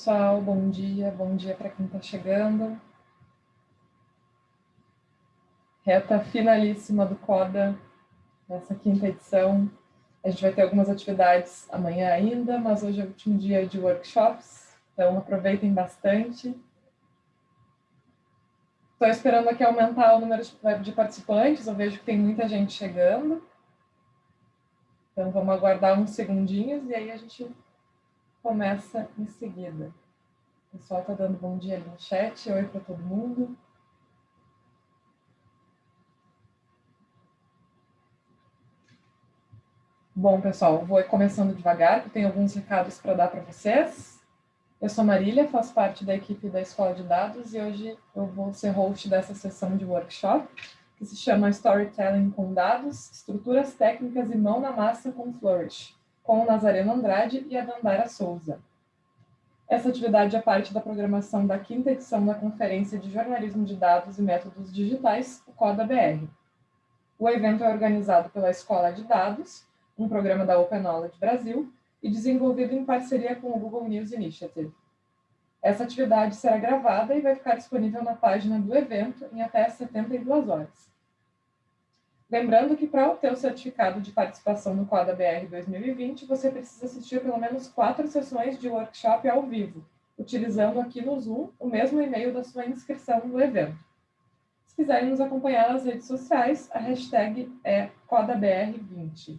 pessoal, bom dia, bom dia para quem está chegando. Reta finalíssima do CODA, nessa quinta edição. A gente vai ter algumas atividades amanhã ainda, mas hoje é o último dia de workshops, então aproveitem bastante. Estou esperando aqui aumentar o número de participantes, eu vejo que tem muita gente chegando. Então vamos aguardar uns segundinhos e aí a gente começa em seguida. O pessoal está dando bom dia ali no chat. Oi para todo mundo. Bom, pessoal, vou começando devagar, que tem alguns recados para dar para vocês. Eu sou Marília, faço parte da equipe da Escola de Dados e hoje eu vou ser host dessa sessão de workshop, que se chama Storytelling com Dados, Estruturas Técnicas e Mão na Massa com Flourish com Nazareno Andrade e a Dandara Souza. Essa atividade é parte da programação da quinta edição da Conferência de Jornalismo de Dados e Métodos Digitais, o CODA-BR. O evento é organizado pela Escola de Dados, um programa da Open Knowledge Brasil, e desenvolvido em parceria com o Google News Initiative. Essa atividade será gravada e vai ficar disponível na página do evento em até 72 horas. Lembrando que para obter o certificado de participação no Quadra BR 2020, você precisa assistir pelo menos quatro sessões de workshop ao vivo, utilizando aqui no Zoom o mesmo e-mail da sua inscrição no evento. Se quiserem nos acompanhar nas redes sociais, a hashtag é CodaBR20.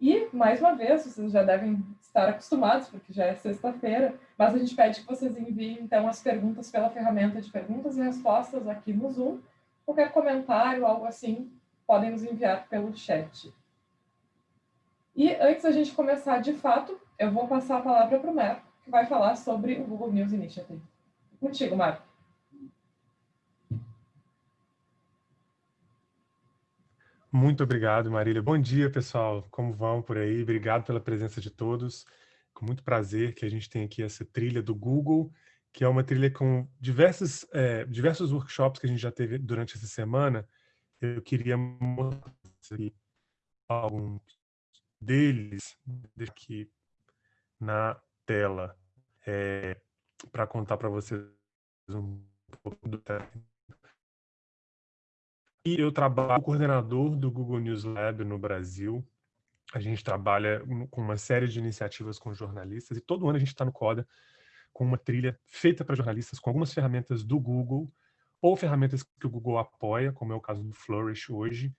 E, mais uma vez, vocês já devem estar acostumados, porque já é sexta-feira, mas a gente pede que vocês enviem, então, as perguntas pela ferramenta de perguntas e respostas aqui no Zoom. Qualquer comentário, algo assim, podem nos enviar pelo chat. E antes da gente começar de fato, eu vou passar a palavra para o Marco, que vai falar sobre o Google News Initiative. Contigo, Marco. Muito obrigado, Marília. Bom dia, pessoal. Como vão por aí? Obrigado pela presença de todos. Com muito prazer que a gente tem aqui essa trilha do Google, que é uma trilha com diversos, é, diversos workshops que a gente já teve durante essa semana, eu queria mostrar alguns deles aqui na tela é, para contar para vocês um pouco do. E eu trabalho como coordenador do Google News Lab no Brasil. A gente trabalha com uma série de iniciativas com jornalistas e todo ano a gente está no CODA com uma trilha feita para jornalistas com algumas ferramentas do Google ou ferramentas que o Google apoia, como é o caso do Flourish hoje,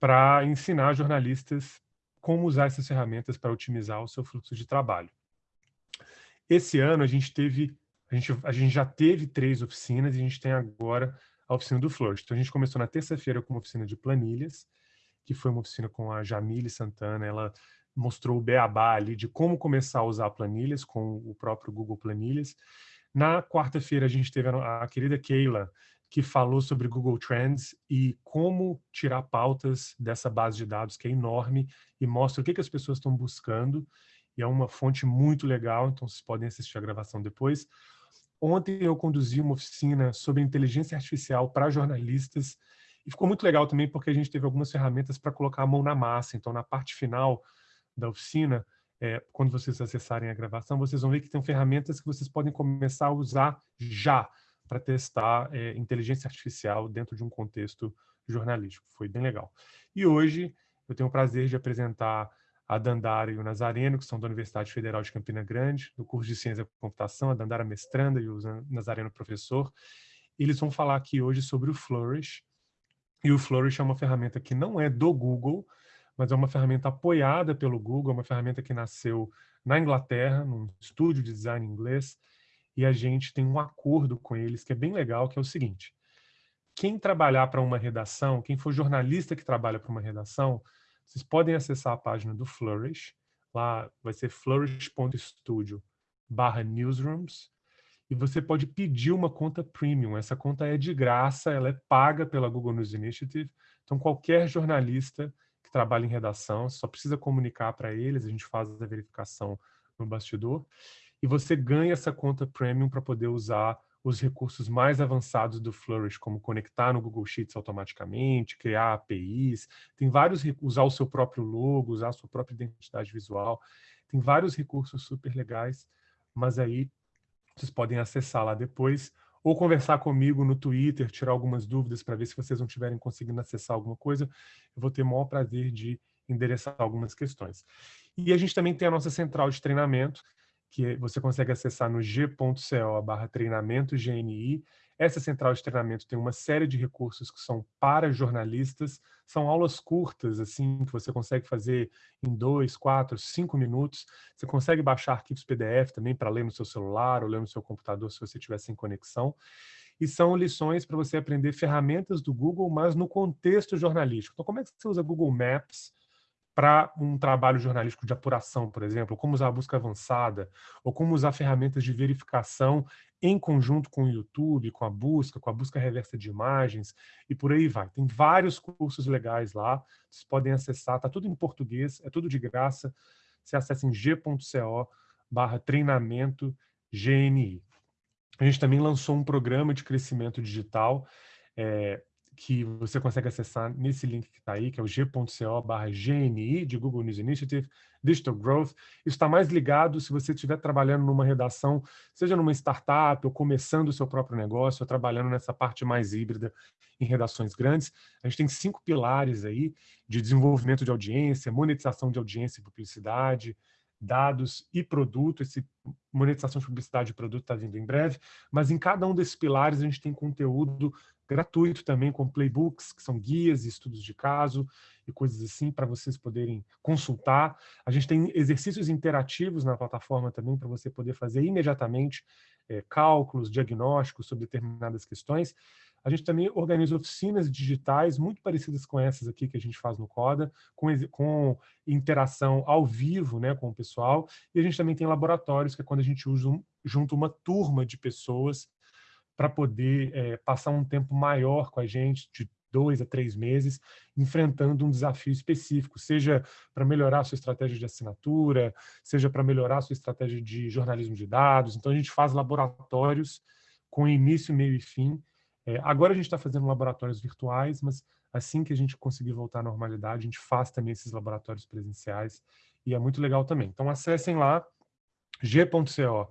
para ensinar jornalistas como usar essas ferramentas para otimizar o seu fluxo de trabalho. Esse ano a gente teve, a gente, a gente já teve três oficinas e a gente tem agora a oficina do Flourish. Então a gente começou na terça-feira com uma oficina de planilhas, que foi uma oficina com a Jamile Santana, ela mostrou o beabá ali de como começar a usar planilhas com o próprio Google Planilhas. Na quarta-feira a gente teve a, a querida Keila, que falou sobre Google Trends e como tirar pautas dessa base de dados que é enorme e mostra o que, que as pessoas estão buscando. E é uma fonte muito legal, então vocês podem assistir a gravação depois. Ontem eu conduzi uma oficina sobre inteligência artificial para jornalistas e ficou muito legal também porque a gente teve algumas ferramentas para colocar a mão na massa. Então, na parte final da oficina, é, quando vocês acessarem a gravação, vocês vão ver que tem ferramentas que vocês podem começar a usar já para testar é, inteligência artificial dentro de um contexto jornalístico. Foi bem legal. E hoje eu tenho o prazer de apresentar a Dandara e o Nazareno, que são da Universidade Federal de Campina Grande, do curso de Ciência da Computação, a Dandara mestranda e o Nazareno professor. Eles vão falar aqui hoje sobre o Flourish. E o Flourish é uma ferramenta que não é do Google, mas é uma ferramenta apoiada pelo Google, é uma ferramenta que nasceu na Inglaterra, num estúdio de design inglês, e a gente tem um acordo com eles que é bem legal, que é o seguinte, quem trabalhar para uma redação, quem for jornalista que trabalha para uma redação, vocês podem acessar a página do Flourish, lá vai ser flourish.studio barra newsrooms, e você pode pedir uma conta premium. Essa conta é de graça, ela é paga pela Google News Initiative, então qualquer jornalista que trabalha em redação só precisa comunicar para eles, a gente faz a verificação no bastidor, e você ganha essa conta premium para poder usar os recursos mais avançados do Flourish, como conectar no Google Sheets automaticamente, criar APIs, tem vários, usar o seu próprio logo, usar a sua própria identidade visual, tem vários recursos super legais, mas aí vocês podem acessar lá depois ou conversar comigo no Twitter, tirar algumas dúvidas para ver se vocês não estiverem conseguindo acessar alguma coisa. Eu vou ter o maior prazer de endereçar algumas questões. E a gente também tem a nossa central de treinamento, que você consegue acessar no g.co barra treinamento GNI. Essa central de treinamento tem uma série de recursos que são para jornalistas, são aulas curtas, assim, que você consegue fazer em dois, quatro, cinco minutos. Você consegue baixar arquivos PDF também para ler no seu celular ou ler no seu computador se você tiver sem conexão. E são lições para você aprender ferramentas do Google, mas no contexto jornalístico. Então, como é que você usa Google Maps para um trabalho jornalístico de apuração, por exemplo, como usar a busca avançada, ou como usar ferramentas de verificação em conjunto com o YouTube, com a busca, com a busca reversa de imagens, e por aí vai. Tem vários cursos legais lá, vocês podem acessar, está tudo em português, é tudo de graça, você acessa em g.co barra treinamento GNI. A gente também lançou um programa de crescimento digital, é, que você consegue acessar nesse link que está aí, que é o g.co barra GNI, de Google News Initiative, Digital Growth. Isso está mais ligado se você estiver trabalhando numa redação, seja numa startup, ou começando o seu próprio negócio, ou trabalhando nessa parte mais híbrida em redações grandes. A gente tem cinco pilares aí de desenvolvimento de audiência, monetização de audiência e publicidade, dados e produto. Esse monetização de publicidade e produto está vindo em breve, mas em cada um desses pilares a gente tem conteúdo gratuito também, com playbooks, que são guias e estudos de caso e coisas assim, para vocês poderem consultar. A gente tem exercícios interativos na plataforma também, para você poder fazer imediatamente é, cálculos, diagnósticos sobre determinadas questões. A gente também organiza oficinas digitais muito parecidas com essas aqui que a gente faz no Coda, com, com interação ao vivo né, com o pessoal. E a gente também tem laboratórios, que é quando a gente usa um, junto uma turma de pessoas para poder é, passar um tempo maior com a gente, de dois a três meses, enfrentando um desafio específico, seja para melhorar a sua estratégia de assinatura, seja para melhorar a sua estratégia de jornalismo de dados. Então, a gente faz laboratórios com início, meio e fim. É, agora a gente está fazendo laboratórios virtuais, mas assim que a gente conseguir voltar à normalidade, a gente faz também esses laboratórios presenciais, e é muito legal também. Então, acessem lá, g.co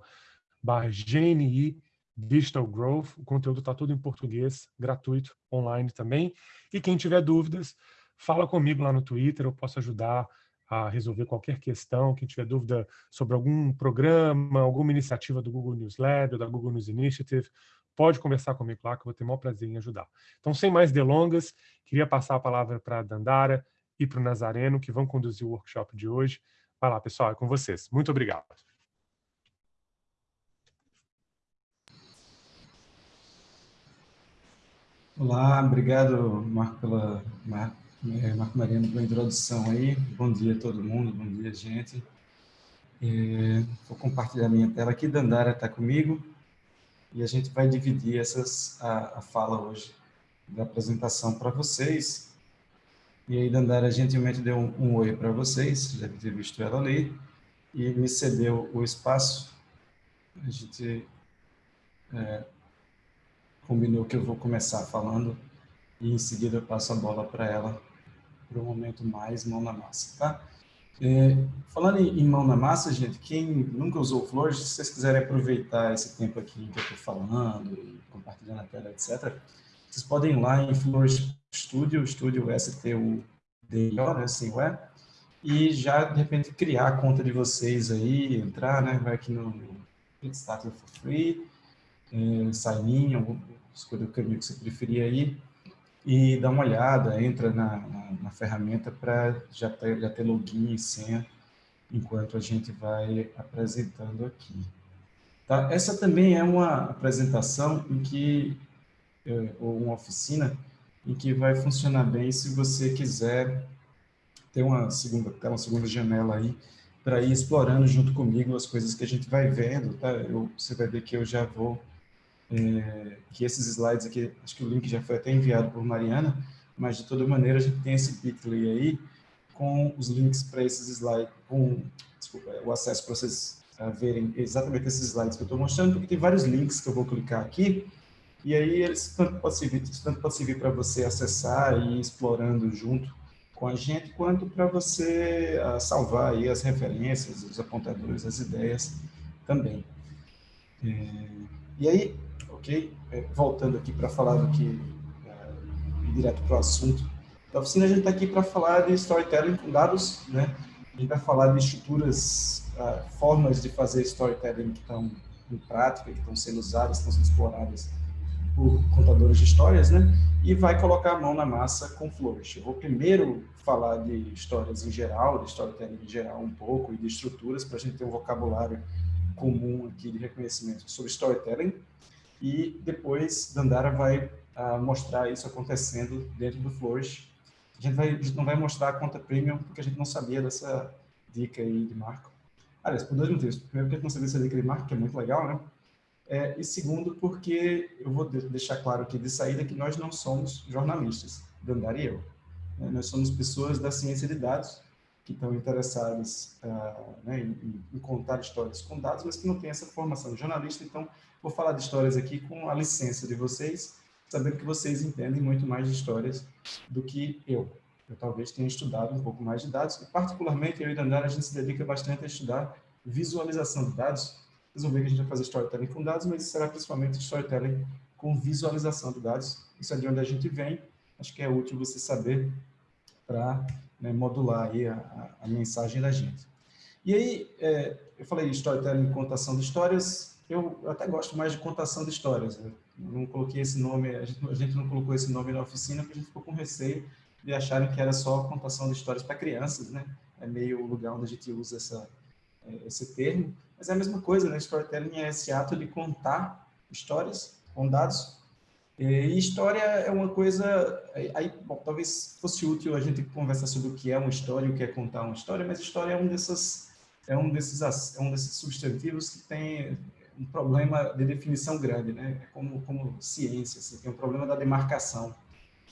barra GNI Digital Growth, o conteúdo está tudo em português, gratuito, online também. E quem tiver dúvidas, fala comigo lá no Twitter, eu posso ajudar a resolver qualquer questão. Quem tiver dúvida sobre algum programa, alguma iniciativa do Google News Lab ou da Google News Initiative, pode conversar comigo lá, que eu vou ter o maior prazer em ajudar. Então, sem mais delongas, queria passar a palavra para a Dandara e para o Nazareno, que vão conduzir o workshop de hoje. Vai lá, pessoal, é com vocês. Muito obrigado. Olá, obrigado, Marco, pela, é, Marco Mariano, pela introdução aí. Bom dia a todo mundo, bom dia, gente. É, vou compartilhar minha tela aqui, Dandara está comigo, e a gente vai dividir essas, a, a fala hoje da apresentação para vocês. E aí, Dandara gentilmente deu um, um oi para vocês, já deve ter visto ela ali, e me cedeu o espaço. A gente é, combinou que eu vou começar falando e em seguida eu passo a bola para ela para o momento mais mão na massa, tá? É, falando em, mão na massa, gente, quem nunca usou Flores, se vocês quiserem aproveitar esse tempo aqui que eu estou falando, e compartilhando a tela, etc., vocês podem ir lá em Flores Studio, Studio S-T-U-D-I-O, né, assim, ué, e já, de repente, criar a conta de vocês aí, entrar, né, vai aqui no Get Started for Free, é, sign in, escolha o caminho que você preferir aí e dá uma olhada, entra na, na, na ferramenta para já ter, já ter login e senha enquanto a gente vai apresentando aqui. Tá? Essa também é uma apresentação em que, é, ou uma oficina, em que vai funcionar bem se você quiser ter uma segunda, ter uma segunda janela aí para ir explorando junto comigo as coisas que a gente vai vendo, tá? Eu, você vai ver que eu já vou é, que esses slides aqui, acho que o link já foi até enviado por Mariana, mas de toda maneira a gente tem esse bit.ly aí com os links para esses slides, com desculpa, o acesso para vocês uh, verem exatamente esses slides que eu estou mostrando, porque tem vários links que eu vou clicar aqui, e aí eles tanto pode servir, tanto pode servir para você acessar e ir explorando junto com a gente, quanto para você uh, salvar aí as referências, os apontadores, as ideias também. É, e aí, ok, é, voltando aqui para falar do que, é, direto para o assunto da oficina, a gente está aqui para falar de storytelling com dados, né? A gente vai falar de estruturas, uh, formas de fazer storytelling que estão em prática, que estão sendo usadas, estão sendo exploradas por contadores de histórias, né? E vai colocar a mão na massa com Flourish. Eu vou primeiro falar de histórias em geral, de storytelling em geral um pouco, e de estruturas, para a gente ter um vocabulário comum aqui de reconhecimento sobre storytelling. E depois Dandara vai uh, mostrar isso acontecendo dentro do Flourish. A gente, vai, a gente não vai mostrar a conta premium, porque a gente não sabia dessa dica aí de Marco. Aliás, por dois motivos. Primeiro, porque a gente não sabia dessa dica de Marco, que é muito legal, né? É, e segundo, porque eu vou deixar claro aqui de saída que nós não somos jornalistas, Dandara e eu. Né? Nós somos pessoas da ciência de dados que estão interessadas uh, né, em, em, contar histórias com dados, mas que não têm essa formação de jornalista. Então, vou falar de histórias aqui com a licença de vocês, sabendo que vocês entendem muito mais de histórias do que eu. Eu talvez tenha estudado um pouco mais de dados, e particularmente eu e Dandara, a gente se dedica bastante a estudar visualização de dados, vocês vão ver que a gente vai fazer storytelling com dados, mas será principalmente storytelling com visualização de dados. Isso é de onde a gente vem. Acho que é útil você saber para né, modular aí a, a, mensagem da gente. E aí, é, eu falei storytelling, contação de histórias. Eu até gosto mais de contação de histórias. Né? Não coloquei esse nome, a gente, a gente não colocou esse nome na oficina porque a gente ficou com receio de acharem que era só contação de histórias para crianças, né? É meio o lugar onde a gente usa essa, é, esse termo. Mas é a mesma coisa, né? Storytelling é esse ato de contar histórias com dados. E história é uma coisa... Aí, bom, talvez fosse útil a gente conversar sobre o que é uma história o que é contar uma história, mas história é um desses, é um desses, é um desses substantivos que tem um problema de definição grande, né? É como, como ciência, assim, tem um problema da demarcação,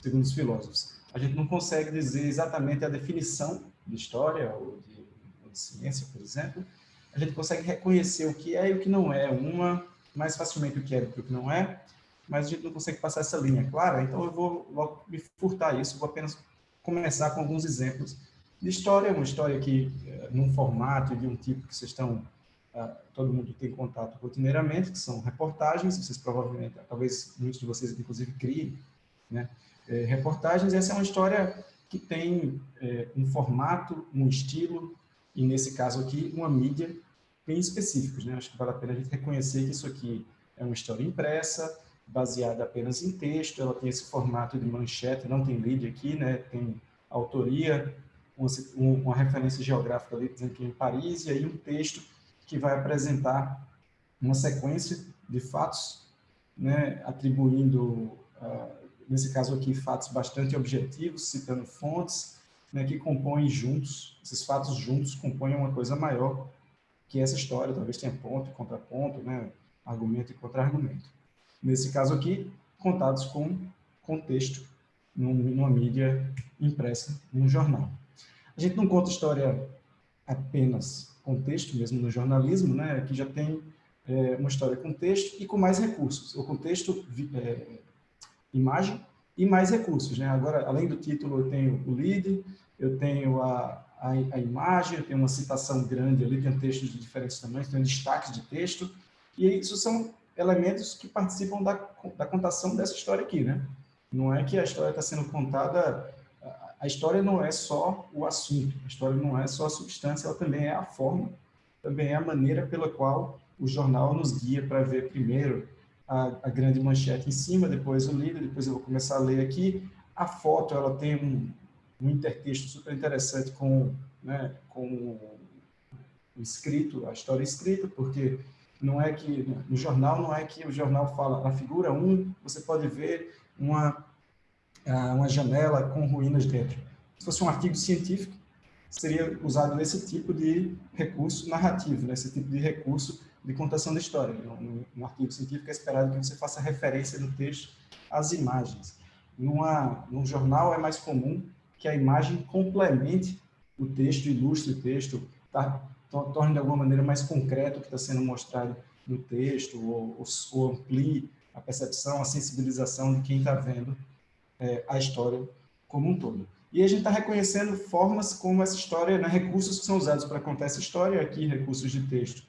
segundo os filósofos. A gente não consegue dizer exatamente a definição de história ou de, ou de ciência, por exemplo, a gente consegue reconhecer o que é e o que não é, uma mais facilmente o que é do que o que não é, mas a gente não consegue passar essa linha clara, então eu vou logo me furtar isso, vou apenas começar com alguns exemplos de história, uma história que, eh, num formato de um tipo que vocês estão, todo mundo tem contato rotineiramente, que são reportagens, vocês provavelmente, talvez muitos de vocês, inclusive, criem, né? É, reportagens, essa é uma história que tem é, um formato, um estilo, e nesse caso aqui, uma mídia bem específicos. Né? Acho que vale a pena a gente reconhecer que isso aqui é uma história impressa, baseada apenas em texto, ela tem esse formato de manchete, não tem lead aqui, né? tem autoria, uma, uma referência geográfica ali dizendo que é em Paris, e aí um texto que vai apresentar uma sequência de fatos, né? atribuindo, uh, nesse caso aqui, fatos bastante objetivos, citando fontes, né? que compõem juntos, esses fatos juntos compõem uma coisa maior, que essa história talvez tenha ponto e contraponto, né? argumento e contra-argumento. Nesse caso aqui, contados com contexto numa mídia impressa, num jornal. A gente não conta história apenas com texto, mesmo no jornalismo, né? Aqui já tem é, uma história com texto e com mais recursos. O contexto, é, imagem e mais recursos, né? Agora, além do título, eu tenho o lead, eu tenho a, a, a imagem, eu tenho uma citação grande ali, tem textos de diferentes tamanhos, tem destaques de texto, e isso são elementos que participam da, da contação dessa história aqui, né? Não é que a história está sendo contada, a história não é só o assunto, a história não é só a substância, ela também é a forma, também é a maneira pela qual o jornal nos guia para ver primeiro a, a, grande manchete em cima, depois o líder, depois eu vou começar a ler aqui. A foto, ela tem um, um intertexto super interessante com, né, com o escrito, a história escrita, porque não é que, no jornal, não é que o jornal fala, na figura 1, você pode ver uma, uma janela com ruínas dentro. Se fosse um artigo científico, seria usado esse tipo de recurso narrativo, né? esse tipo de recurso de contação da história. No, no artigo científico é esperado que você faça referência no texto às imagens. Numa, num jornal é mais comum que a imagem complemente o texto, ilustre o texto, tá? torne de alguma maneira mais concreto o que está sendo mostrado no texto, ou, ou, ou, amplie a percepção, a sensibilização de quem está vendo é, a história como um todo. E a gente está reconhecendo formas como essa história, né, recursos que são usados para contar essa história, aqui recursos de texto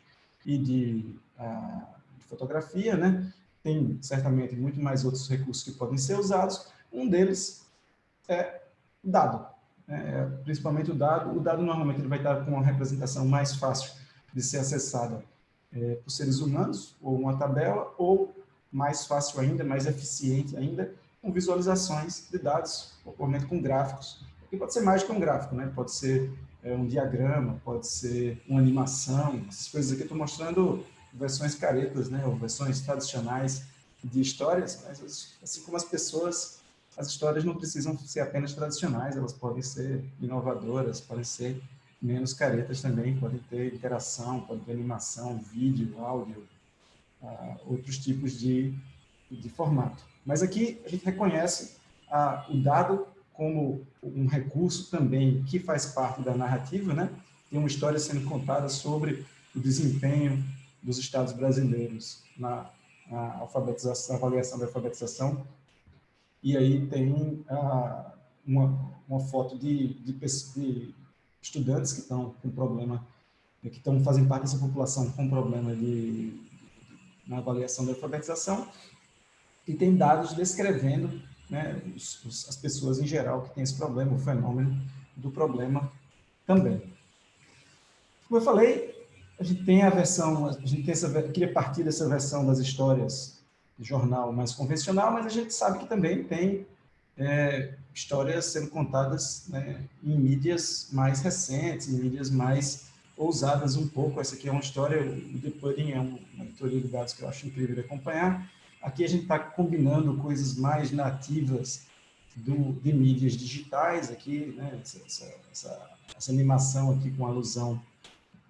e de, uh, fotografia, né? Tem certamente muito mais outros recursos que podem ser usados. Um deles é dado, né? principalmente o dado. O dado normalmente ele vai estar com uma representação mais fácil de ser acessada é, por seres humanos, ou uma tabela, ou mais fácil ainda, mais eficiente ainda, com visualizações de dados, provavelmente com gráficos. E pode ser mais que um gráfico, né? Pode ser é, um diagrama, pode ser uma animação, essas coisas aqui. Estou mostrando versões caretas, né? Ou versões tradicionais de histórias, mas assim como as pessoas, as histórias não precisam ser apenas tradicionais, elas podem ser inovadoras, podem ser menos caretas também, podem ter interação, podem ter animação, vídeo, áudio, uh, outros tipos de, de formato. Mas aqui a gente reconhece uh, o dado como um recurso também que faz parte da narrativa, né? Tem uma história sendo contada sobre o desempenho dos estados brasileiros na, na alfabetização, avaliação da alfabetização. E aí tem uh, uma, uma foto de, de, de estudantes que estão com problema, que estão fazem parte dessa população com problema de, na avaliação da alfabetização, e tem dados descrevendo né, os, os, as pessoas em geral que têm esse problema, o fenômeno do problema também. Como eu falei, a gente tem a versão, a gente tem essa, queria partir dessa versão das histórias de jornal mais convencional, mas a gente sabe que também tem é, histórias sendo contadas né, em mídias mais recentes, em mídias mais ousadas um pouco. Essa aqui é uma história, o The Pudding é uma editoria de dados que eu acho incrível de acompanhar. Aqui a gente está combinando coisas mais nativas do, de mídias digitais, aqui, né, essa, essa, essa, animação aqui com alusão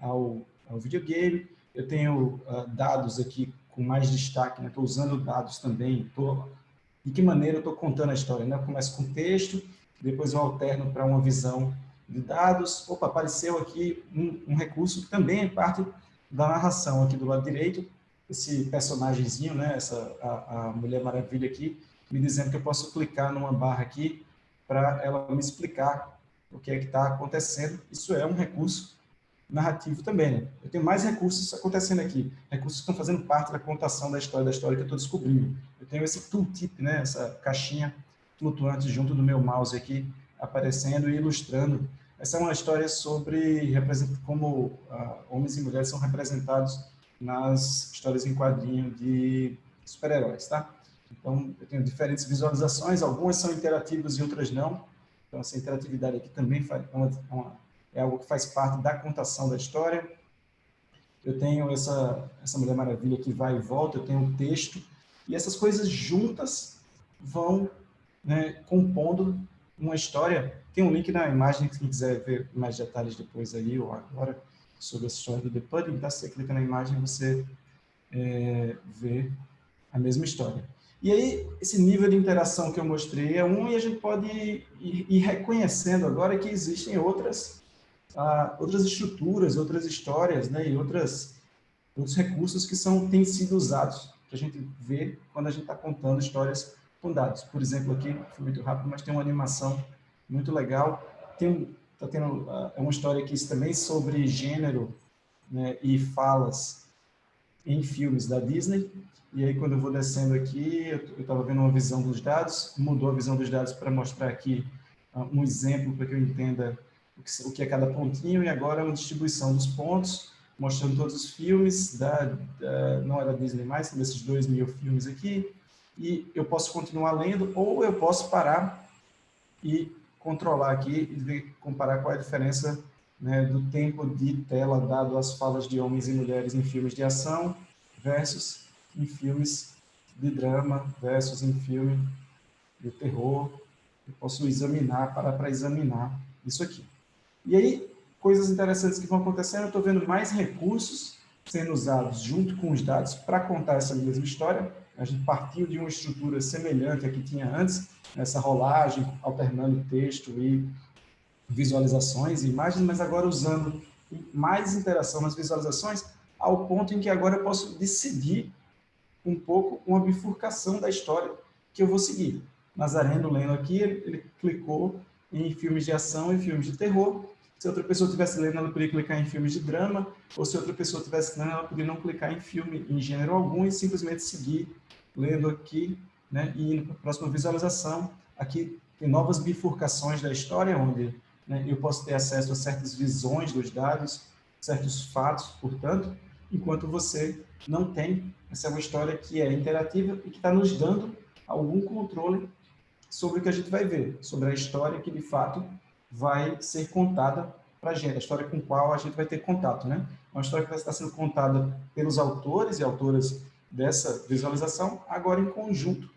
ao, ao videogame. Eu tenho uh, dados aqui com mais destaque, estou né? usando dados também, estou de que maneira eu estou contando a história. Né? Eu começo com texto, depois eu alterno para uma visão de dados. Opa, apareceu aqui um, um, recurso que também é parte da narração aqui do lado direito, esse personagemzinho, né? Essa, a, a Mulher Maravilha aqui, me dizendo que eu posso clicar numa barra aqui para ela me explicar o que é que está acontecendo. Isso é um recurso narrativo também. Né? Eu tenho mais recursos acontecendo aqui, recursos que estão fazendo parte da contação da história, da história que eu estou descobrindo. Eu tenho esse tooltip, né? essa caixinha flutuante junto do meu mouse aqui, aparecendo e ilustrando. Essa é uma história sobre como uh, homens e mulheres são representados nas histórias em quadrinho de super-heróis, tá? Então, eu tenho diferentes visualizações, algumas são interativas e outras não. Então, essa interatividade aqui também faz uma é algo que faz parte da contação da história. Eu tenho essa, essa Mulher Maravilha que vai e volta, eu tenho um texto, e essas coisas juntas vão né, compondo uma história. Tem um link na imagem, quem quiser ver mais detalhes depois aí, ou agora, sobre a história do The Pudding, tá? você clica na imagem você é, vê a mesma história. E aí, esse nível de interação que eu mostrei é um, e a gente pode ir, ir, reconhecendo agora que existem outras ah, outras estruturas, outras histórias, né, e outras, outros recursos que são, têm sido usados para a gente ver quando a gente está contando histórias com dados. Por exemplo, aqui, foi muito rápido, mas tem uma animação muito legal. Tem tá tendo uh, uma história aqui também sobre gênero né, e falas em filmes da Disney. E aí, quando eu vou descendo aqui, eu estava vendo uma visão dos dados, mudou a visão dos dados para mostrar aqui uh, um exemplo para que eu entenda o que é cada pontinho, e agora é uma distribuição dos pontos, mostrando todos os filmes, da, da não era Disney mais, são desses dois mil filmes aqui, e eu posso continuar lendo, ou eu posso parar e controlar aqui e ver, comparar qual é a diferença né, do tempo de tela dado às falas de homens e mulheres em filmes de ação versus em filmes de drama versus em filme de terror. Eu posso examinar, parar para examinar isso aqui. E aí, coisas interessantes que vão acontecendo, eu estou vendo mais recursos sendo usados junto com os dados para contar essa mesma história. A gente partiu de uma estrutura semelhante à que tinha antes, essa rolagem, alternando texto e visualizações e imagens, mas agora usando mais interação nas visualizações, ao ponto em que agora eu posso decidir um pouco uma bifurcação da história que eu vou seguir. Nazareno lendo aqui, ele, ele clicou em filmes de ação e filmes de terror, Se outra pessoa estivesse lendo, ela poderia clicar em filmes de drama, ou se outra pessoa estivesse lendo, ela poderia não clicar em filme em gênero algum e simplesmente seguir lendo aqui, né, e indo para a próxima visualização. Aqui tem novas bifurcações da história, onde né, eu posso ter acesso a certas visões dos dados, certos fatos, portanto, enquanto você não tem. Essa é uma história que é interativa e que está nos dando algum controle sobre o que a gente vai ver, sobre a história que, de fato, vai ser contada para a gente, a história com qual a gente vai ter contato, né? Uma história que vai estar sendo contada pelos autores e autoras dessa visualização, agora em conjunto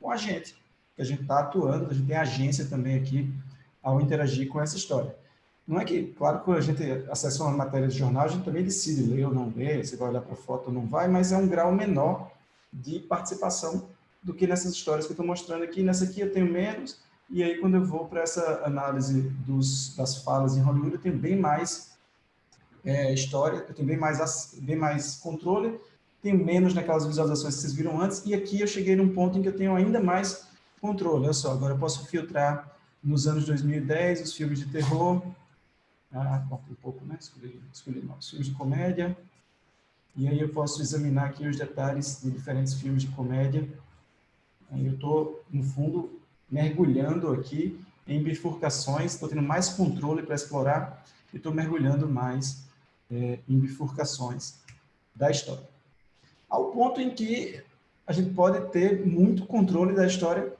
com a gente, que a gente está atuando, a gente tem agência também aqui ao interagir com essa história. Não é que, claro, quando a gente acessa uma matéria de jornal, a gente também decide ler ou não ler, se vai olhar para a foto ou não vai, mas é um grau menor de participação do que nessas histórias que eu estou mostrando aqui. Nessa aqui eu tenho menos, e aí quando eu vou para essa análise dos, das falas em Hollywood, eu tenho bem mais é, história, eu tenho bem mais, bem mais controle, tenho menos naquelas visualizações que vocês viram antes, e aqui eu cheguei num ponto em que eu tenho ainda mais controle. Olha só, agora eu posso filtrar nos anos 2010 os filmes de terror, ah, um pouco, né? Escolhi, escolhi novos filmes de comédia. E aí eu posso examinar aqui os detalhes de diferentes filmes de comédia. Aí eu estou, no fundo, mergulhando aqui em bifurcações, estou tendo mais controle para explorar e estou mergulhando mais é, em bifurcações da história. Ao ponto em que a gente pode ter muito controle da história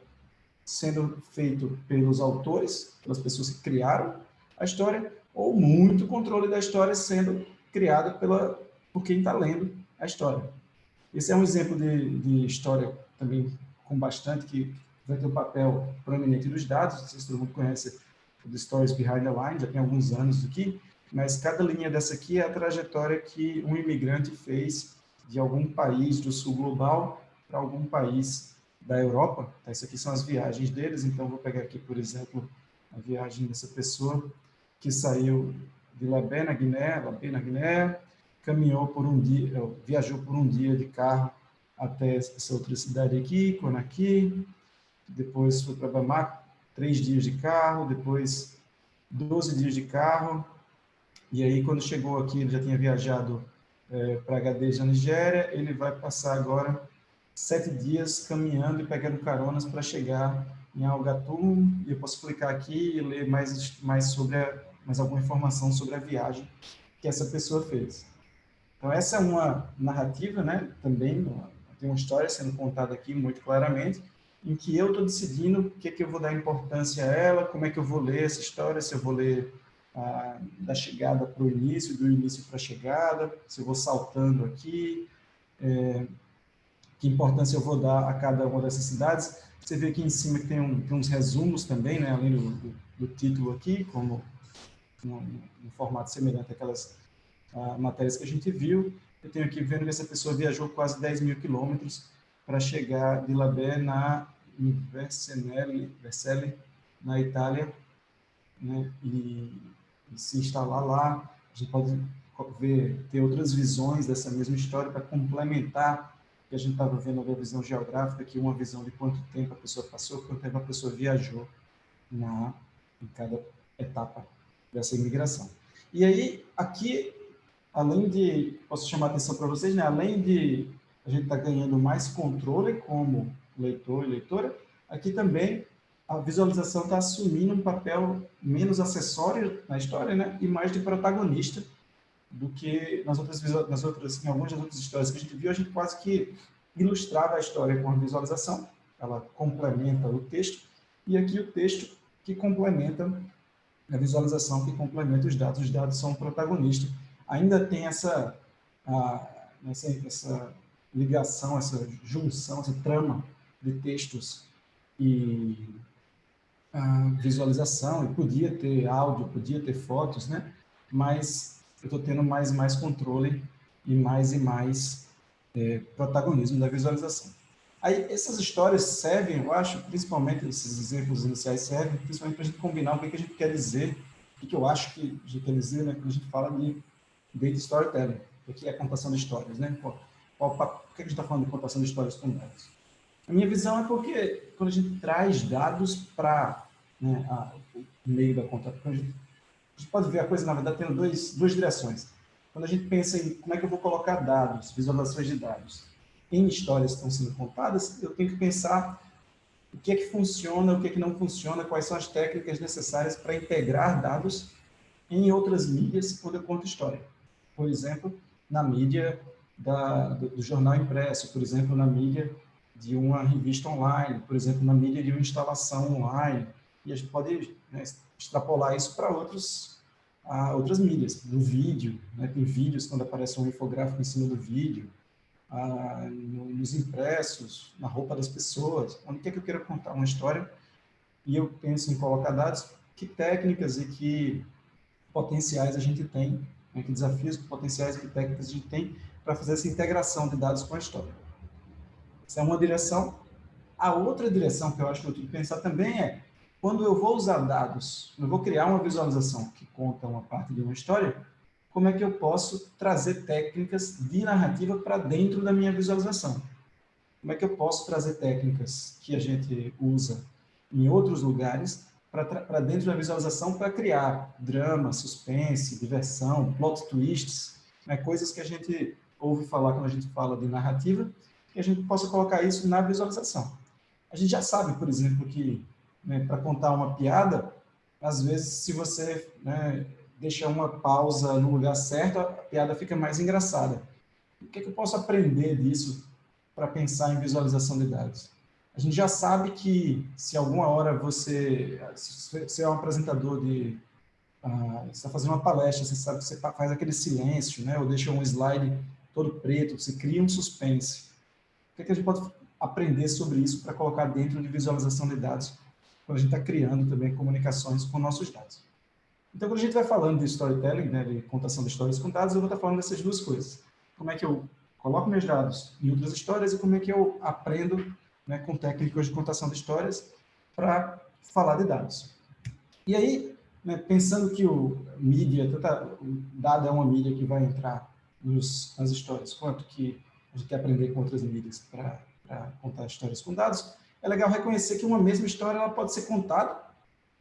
sendo feito pelos autores, pelas pessoas que criaram a história, ou muito controle da história sendo criada pela, por quem está lendo a história. Esse é um exemplo de, de história também com bastante, que vai ter um papel prominente dos dados, não sei se todo mundo conhece o The Stories Behind the Line, já tem alguns anos aqui, mas cada linha dessa aqui é a trajetória que um imigrante fez de algum país do sul global para algum país da Europa. Tá, isso aqui são as viagens deles, então vou pegar aqui, por exemplo, a viagem dessa pessoa que saiu de Labé, na Guiné, Labé, na Guiné, caminhou por um dia, viajou por um dia de carro até essa outra cidade aqui, Conakry, depois foi para Bamako, três dias de carro, depois 12 dias de carro, e aí quando chegou aqui, ele já tinha viajado é, para Agadez, na Nigéria, ele vai passar agora sete dias caminhando e pegando caronas para chegar em Algatum, e eu posso clicar aqui e ler mais, mais sobre a, mais alguma informação sobre a viagem que essa pessoa fez. Então, essa é uma narrativa, né, também, tem uma história sendo contada aqui muito claramente, em que eu estou decidindo o que, é que eu vou dar importância a ela, como é que eu vou ler essa história, se eu vou ler ah, da chegada para o início, do início para a chegada, se eu vou saltando aqui, é, que importância eu vou dar a cada uma dessas cidades. Você vê aqui em cima que tem, um, tem uns resumos também, né, além do, do, do título aqui, como um formato semelhante àquelas uh, matérias que a gente viu. Eu tenho aqui vendo que essa pessoa viajou quase 10 mil quilômetros para chegar de Labé na Vercelli na Itália, né, e, se instalar lá. A gente pode ver, ter outras visões dessa mesma história para complementar que a gente estava vendo a visão geográfica, aqui uma visão de quanto tempo a pessoa passou, quanto tempo a pessoa viajou na, em cada etapa dessa imigração. E aí, aqui, além de, posso chamar a atenção para vocês, né? além de a gente estar tá ganhando mais controle como leitor e leitora, aqui também a visualização está assumindo um papel menos acessório na história, né? E mais de protagonista do que nas outras, nas outras, em algumas das outras histórias que a gente viu, a gente quase que ilustrava a história com a visualização, ela complementa o texto, e aqui o texto que complementa a visualização que complementa os dados. Os dados são o protagonista. Ainda tem essa, a, essa, essa ligação, essa junção, essa trama de textos e visualização, e podia ter áudio, podia ter fotos, né? Mas eu estou tendo mais e mais controle e mais e mais é, protagonismo da visualização. Aí, essas histórias servem, eu acho, principalmente, esses exemplos iniciais servem, principalmente para a gente combinar o que, a gente quer dizer, o que, eu acho que a gente quer dizer, né, quando a gente fala de data storytelling, que é a contação de histórias, né? Qual, por que a gente está falando de contação de histórias com dados? A minha visão é porque quando a gente traz dados para né, o meio da conta, a gente a gente pode ver a coisa, na verdade, tendo dois, duas direções. Quando a gente pensa em como é que eu vou colocar dados, visualizações de dados, em histórias que estão sendo contadas, eu tenho que pensar o que é que funciona, o que é que não funciona, quais são as técnicas necessárias para integrar dados em outras mídias quando eu conto história. Por exemplo, na mídia da, do, do, jornal impresso, por exemplo, na mídia de uma revista online, por exemplo, na mídia de uma instalação online. E a gente pode né, extrapolar isso para outros, a outras mídias, no vídeo, né, tem vídeos quando aparece um infográfico em cima do vídeo, nos impressos, na roupa das pessoas, onde quer que eu queira contar uma história, e eu penso em colocar dados, que técnicas e que potenciais a gente tem, né, que desafios, que potenciais que técnicas a gente tem para fazer essa integração de dados com a história. Essa é uma direção. A outra direção que eu acho que eu tenho que pensar também é, quando eu vou usar dados, eu vou criar uma visualização que conta uma parte de uma história, como é que eu posso trazer técnicas de narrativa para dentro da minha visualização? Como é que eu posso trazer técnicas que a gente usa em outros lugares para dentro da visualização para criar drama, suspense, diversão, plot twists, né, coisas que a gente ouve falar quando a gente fala de narrativa, que a gente possa colocar isso na visualização. A gente já sabe, por exemplo, que né, para contar uma piada, às vezes, se você né, deixa uma pausa no lugar certo, a piada fica mais engraçada. O que, é que eu posso aprender disso para pensar em visualização de dados? A gente já sabe que se alguma hora você, se é um apresentador de, uh, está fazendo uma palestra, você sabe que você faz aquele silêncio, né, ou deixa um slide todo preto, você cria um suspense. O que, é que a gente pode aprender sobre isso para colocar dentro de visualização de dados, quando a gente está criando também comunicações com nossos dados? Então, quando a gente vai falando de storytelling, né, de contação de histórias com dados, eu vou estar falando dessas duas coisas. Como é que eu coloco meus dados em outras histórias e como é que eu aprendo né, com técnicas de contação de histórias para falar de dados. E aí, né, pensando que o mídia, tanta, o dado é uma mídia que vai entrar nos, nas histórias, quanto que a gente quer aprender com outras mídias para contar histórias com dados, é legal reconhecer que uma mesma história ela pode ser contada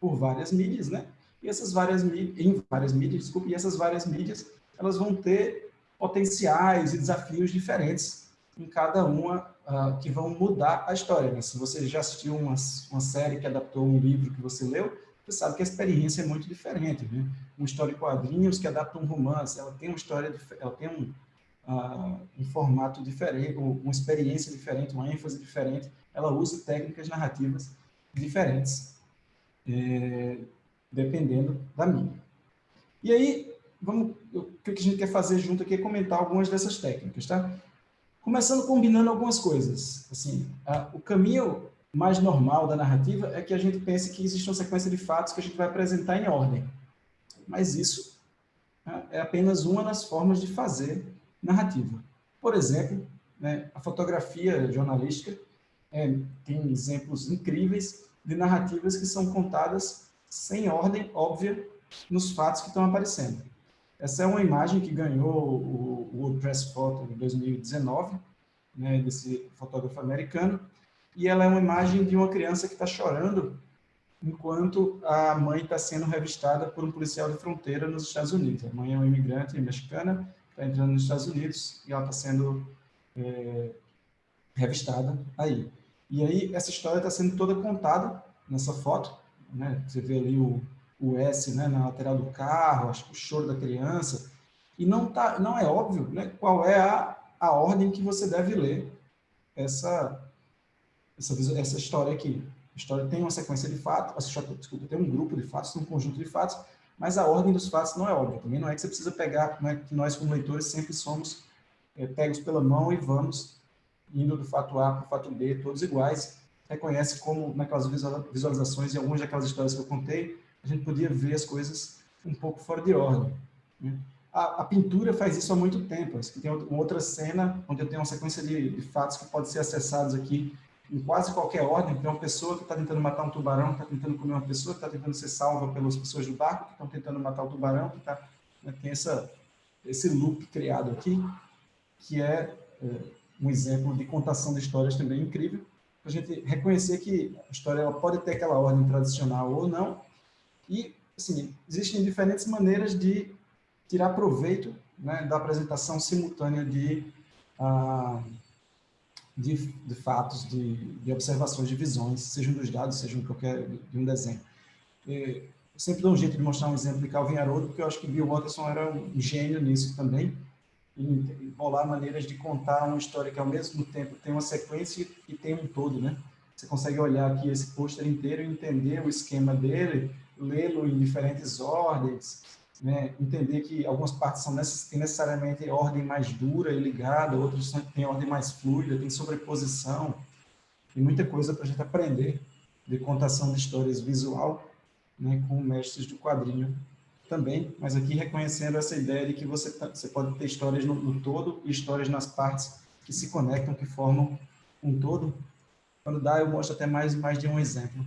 por várias mídias, né? E essas várias mídias, em várias mídias, desculpe, e essas várias mídias, elas vão ter potenciais e desafios diferentes em cada uma uh, que vão mudar a história. Né? Se você já assistiu uma, uma série que adaptou um livro que você leu, você sabe que a experiência é muito diferente. Né? Uma história em quadrinhos que adapta um romance, ela tem uma história, ela tem um, uh, um formato diferente, uma experiência diferente, uma ênfase diferente. Ela usa técnicas narrativas diferentes, é, dependendo da mídia. E aí, vamos, o que a gente quer fazer junto aqui é comentar algumas dessas técnicas, tá? Começando combinando algumas coisas. Assim, a, o caminho mais normal da narrativa é que a gente pense que existe uma sequência de fatos que a gente vai apresentar em ordem. Mas isso né, é apenas uma das formas de fazer narrativa. Por exemplo, né, a fotografia jornalística é, tem exemplos incríveis de narrativas que são contadas sem ordem óbvia nos fatos que estão aparecendo. Essa é uma imagem que ganhou o World Press Photo em 2019, né, desse fotógrafo americano, e ela é uma imagem de uma criança que está chorando enquanto a mãe está sendo revistada por um policial de fronteira nos Estados Unidos. A mãe é uma imigrante mexicana, está entrando nos Estados Unidos e ela está sendo é, revistada aí. E aí essa história está sendo toda contada nessa foto, né? Você vê ali o, o S né, na lateral do carro, o choro da criança, e não, tá, não é óbvio né, qual é a, a ordem que você deve ler essa, essa, essa história aqui. A história tem uma sequência de fatos, desculpa, tem um grupo de fatos, um conjunto de fatos, mas a ordem dos fatos não é óbvia. Também não é que você precisa pegar, não é que nós como leitores sempre somos é, pegos pela mão e vamos indo do fato A para o fato B, todos iguais. Reconhece como naquelas visualizações e algumas daquelas histórias que eu contei, a gente podia ver as coisas um pouco fora de ordem. Né? A, a, pintura faz isso há muito tempo. Tem uma outra cena onde eu tenho uma sequência de, de fatos que podem ser acessados aqui em quase qualquer ordem. Tem uma pessoa que está tentando matar um tubarão, está tentando comer uma pessoa, está tentando ser salva pelas pessoas do barco, que estão tentando matar o tubarão, que tá, né, tem essa, esse loop criado aqui, que é, é um exemplo de contação de histórias também incrível, para a gente reconhecer que a história ela pode ter aquela ordem tradicional ou não, e assim, existem diferentes maneiras de tirar proveito né, da apresentação simultânea de, uh, de, de, fatos, de, de, observações, de visões, sejam dos dados, sejam de qualquer de um desenho. E, sempre dou um jeito de mostrar um exemplo de Calvin Haroldo, porque eu acho que Bill Watterson era um gênio nisso também, bolar maneiras de contar uma história que ao mesmo tempo tem uma sequência e tem um todo, né? Você consegue olhar aqui esse pôster inteiro e entender o esquema dele, lê-lo em diferentes ordens, né? entender que algumas partes são necess têm necessariamente ordem mais dura e ligada, outras têm ordem mais fluida, tem sobreposição, tem muita coisa para a gente aprender de contação de histórias visual né, com mestres do quadrinho também, mas aqui reconhecendo essa ideia de que você, tá, você pode ter histórias no, no todo e histórias nas partes que se conectam, que formam um todo. Quando dá, eu mostro até mais, mais de um exemplo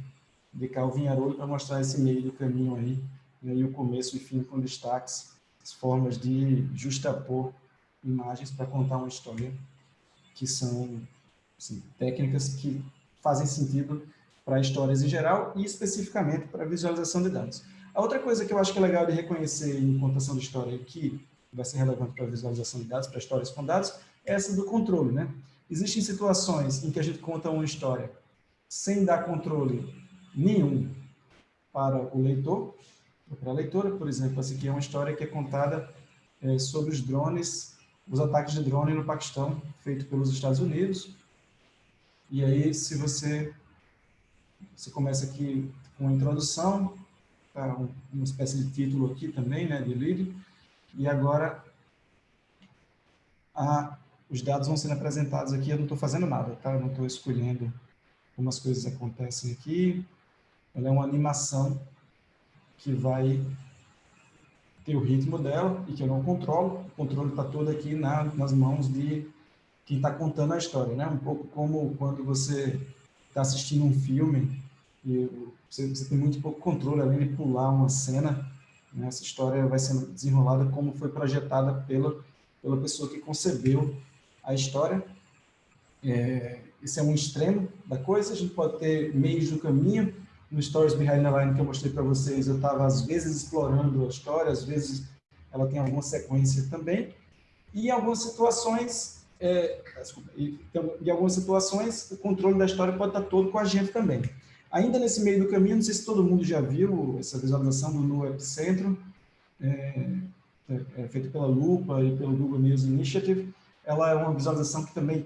de Calvin Haroldo para mostrar esse meio do caminho aí, né, e o começo e fim com destaques, as formas de justapor imagens para contar uma história, que são assim, técnicas que fazem sentido para histórias em geral e especificamente para visualização de dados. A outra coisa que eu acho que é legal de reconhecer em contação de história que vai ser relevante para a visualização de dados, para histórias com dados, é essa do controle, né? Existem situações em que a gente conta uma história sem dar controle nenhum para o leitor, para a leitora, por exemplo, essa aqui é uma história que é contada é, sobre os drones, os ataques de drone no Paquistão, feito pelos Estados Unidos. E aí, se você você começa aqui com a introdução, tá, uma espécie de título aqui também, né, de livro, e agora a, os dados vão sendo apresentados aqui, eu não estou fazendo nada, tá? Eu não estou escolhendo como as coisas acontecem aqui. Ela é uma animação que vai ter o ritmo dela e que eu não controlo. O controle está todo aqui na, nas mãos de quem está contando a história, né? Um pouco como quando você está assistindo um filme e você, você, tem muito pouco controle, além de pular uma cena, né? essa história vai sendo desenrolada como foi projetada pela, pela pessoa que concebeu a história. É, esse é um extremo da coisa, a gente pode ter meios do caminho. No Stories Behind the Line que eu mostrei para vocês, eu estava às vezes explorando a história, às vezes ela tem alguma sequência também. E em algumas situações é, desculpa, então, em algumas situações, o controle da história pode estar todo com a gente também. Ainda nesse meio do caminho, não sei se todo mundo já viu essa visualização do No Epicentro, é, é, é feita pela Lupa e pelo Google News Initiative. Ela é uma visualização que também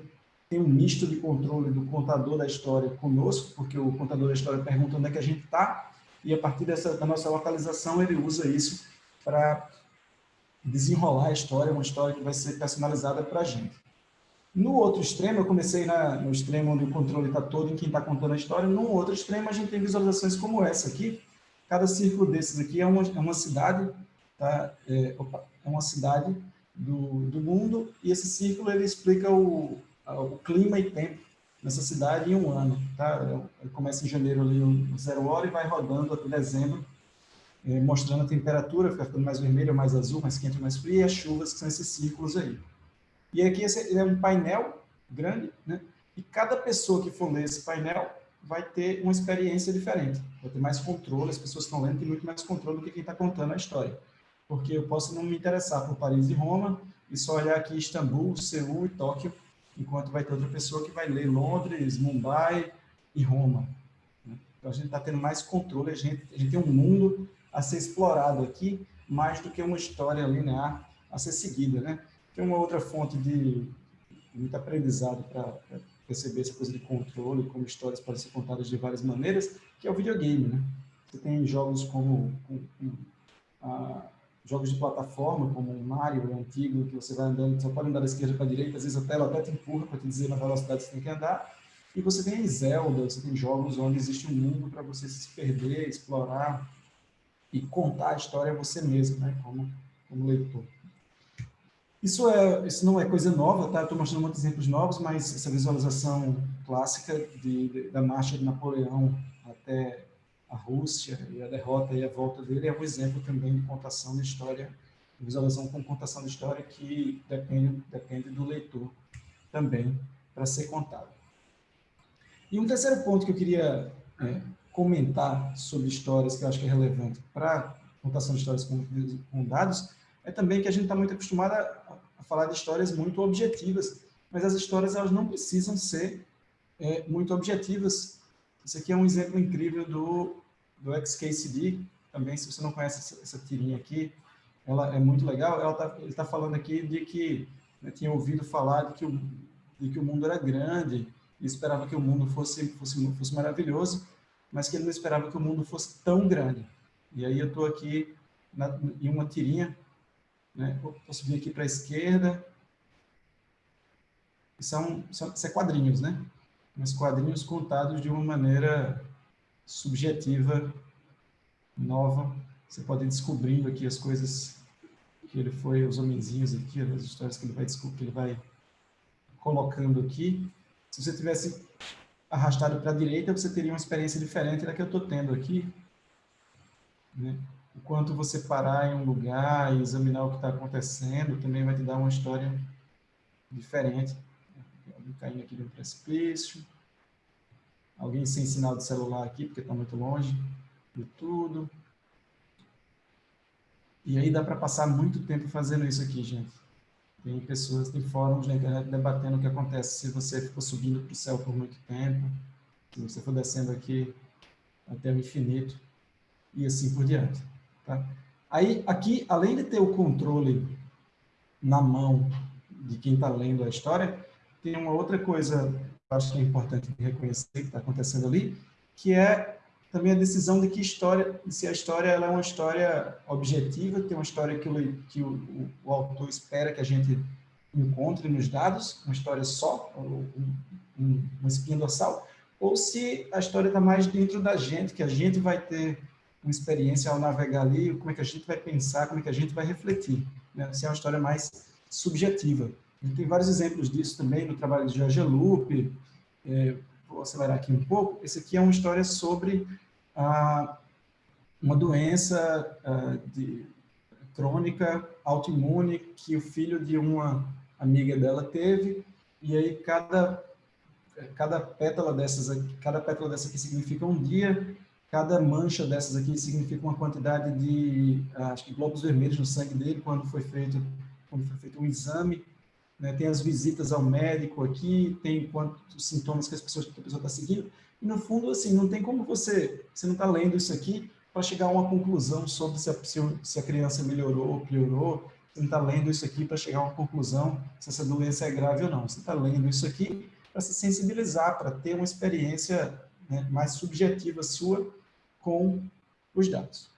tem um misto de controle do contador da história conosco, porque o contador da história pergunta onde é que a gente está, e a partir dessa, da nossa localização ele usa isso para desenrolar a história, uma história que vai ser personalizada para a gente. No outro extremo, eu comecei na, no extremo onde o controle está todo em quem está contando a história. No outro extremo, a gente tem visualizações como essa aqui. Cada círculo desses aqui é uma, é uma cidade, tá? é, opa, é uma cidade do, do mundo, e esse círculo ele explica o, o clima e tempo nessa cidade em um ano. Tá? Ele começa em janeiro ali, um zero hora, e vai rodando até dezembro, é, mostrando a temperatura, fica ficando mais vermelho, mais azul, mais quente, mais frio, e as chuvas, que são esses círculos aí. E aqui esse é um painel grande, né? E cada pessoa que for ler esse painel vai ter uma experiência diferente, vai ter mais controle, as pessoas que estão lendo têm muito mais controle do que quem está contando a história. Porque eu posso não me interessar por Paris e Roma e só olhar aqui Istambul, Seul e Tóquio, enquanto vai ter outra pessoa que vai ler Londres, Mumbai e Roma. Né? Então a gente está tendo mais controle, a gente, a gente tem um mundo a ser explorado aqui, mais do que uma história linear a ser seguida, né? Tem uma outra fonte de muito aprendizado para perceber essa coisa de controle, como histórias podem ser contadas de várias maneiras, que é o videogame, né? Você tem jogos como ah, jogos de plataforma, como o Mario, o antigo, que você vai andando, só pode andar da esquerda para a direita, às vezes a tela até te empurra para te dizer na velocidade que você tem que andar. E você tem Zelda, você tem jogos onde existe um mundo para você se perder, explorar e contar a história você mesmo, né? Como, como leitor. Isso, é, isso não é coisa nova, tá? Estou mostrando muitos exemplos novos, mas essa visualização clássica de, de, da marcha de Napoleão até a Rússia e a derrota e a volta dele é um exemplo também de contação de história, visualização com contação de história que depende, depende do leitor também para ser contado. E um terceiro ponto que eu queria é, comentar sobre histórias que eu acho que é relevante para contação de histórias com, com dados, é também que a gente está muito acostumado a, a, falar de histórias muito objetivas, mas as histórias elas não precisam ser é, muito objetivas. Isso aqui é um exemplo incrível do, do XKCD, também, se você não conhece essa, essa tirinha aqui, ela é muito legal. Ela tá, ele está falando aqui de que né, tinha ouvido falar de que, o, de que o mundo era grande e esperava que o mundo fosse, fosse, fosse maravilhoso, mas que ele não esperava que o mundo fosse tão grande. E aí eu estou aqui na, em uma tirinha, né? vou subir aqui para a esquerda. São, são, são quadrinhos, né? Mas quadrinhos contados de uma maneira subjetiva, nova. Você pode ir descobrindo aqui as coisas que ele foi, os homenzinhos aqui, as histórias que ele vai, que ele vai colocando aqui. Se você tivesse arrastado para a direita, você teria uma experiência diferente da que eu estou tendo aqui. Né? Enquanto você parar em um lugar e examinar o que está acontecendo, também vai te dar uma história diferente. Alguém caindo aqui de um precipício. Alguém sem sinal de celular aqui, porque está muito longe de tudo. E aí dá para passar muito tempo fazendo isso aqui, gente. Tem pessoas, tem fóruns na internet debatendo o que acontece se você ficou subindo para o céu por muito tempo, se você for descendo aqui até o infinito e assim por diante. Tá? Aí, aqui, além de ter o controle na mão de quem está lendo a história, tem uma outra coisa que eu acho que é importante reconhecer que está acontecendo ali, que é também a decisão de que história, se a história é uma história objetiva, tem uma história que, o, que o, o, o autor espera que a gente encontre nos dados, uma história só, um, um, uma espinha dorsal, ou se a história está mais dentro da gente, que a gente vai ter uma experiência ao navegar ali, como é que a gente vai pensar, como é que a gente vai refletir. Né? Se é uma história mais subjetiva. A gente tem vários exemplos disso também no trabalho de George Lupe, é, vou acelerar aqui um pouco, esse aqui é uma história sobre ah, uma doença ah, de, crônica autoimune que o filho de uma amiga dela teve, e aí cada, cada pétala dessas aqui, cada pétala dessa aqui significa um dia, cada mancha dessas aqui significa uma quantidade de, ah, acho que globos vermelhos no sangue dele quando foi feito, quando foi feito um exame, né, tem as visitas ao médico aqui, tem quantos sintomas que, as pessoas, que a pessoa está seguindo, e no fundo, assim, não tem como você, você não está lendo isso aqui para chegar a uma conclusão sobre se a, se a criança melhorou ou piorou, você não está lendo isso aqui para chegar a uma conclusão se essa doença é grave ou não, você está lendo isso aqui para se sensibilizar, para ter uma experiência né, mais subjetiva sua com os dados.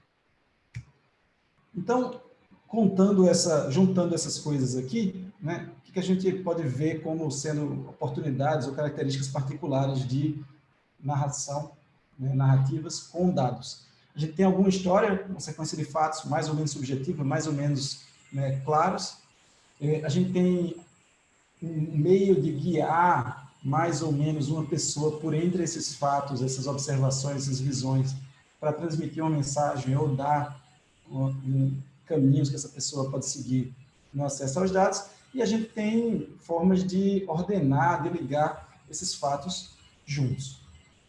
Então, contando essa, juntando essas coisas aqui, né, o que a gente pode ver como sendo oportunidades ou características particulares de narração, né, narrativas com dados. A gente tem alguma história, uma sequência de fatos mais ou menos subjetiva, mais ou menos né, claros. É, a gente tem um meio de guiar mais ou menos uma pessoa por entre esses fatos, essas observações, essas visões, para transmitir uma mensagem ou dar um, caminhos que essa pessoa pode seguir no acesso aos dados e a gente tem formas de ordenar, de ligar esses fatos juntos.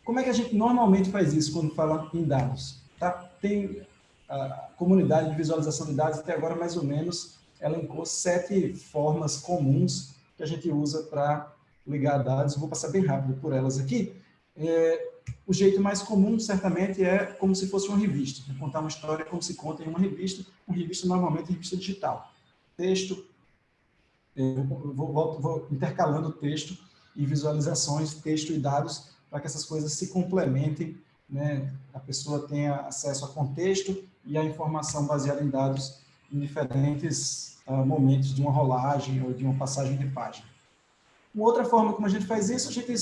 Como é que a gente normalmente faz isso quando fala em dados? Tá? Tem a comunidade de visualização de dados até agora mais ou menos elencou sete formas comuns que a gente usa para ligar dados. Vou passar bem rápido por elas aqui. É, o jeito mais comum, certamente, é como se fosse uma revista. Contar uma história como se conta em uma revista. Uma revista, normalmente, revista digital. Texto, vou, vou, vou intercalando texto e visualizações, texto e dados, para que essas coisas se complementem, né? a pessoa tenha acesso a contexto e a informação baseada em dados em diferentes uh, momentos de uma rolagem ou de uma passagem de página. Uma outra forma como a gente faz isso, a gente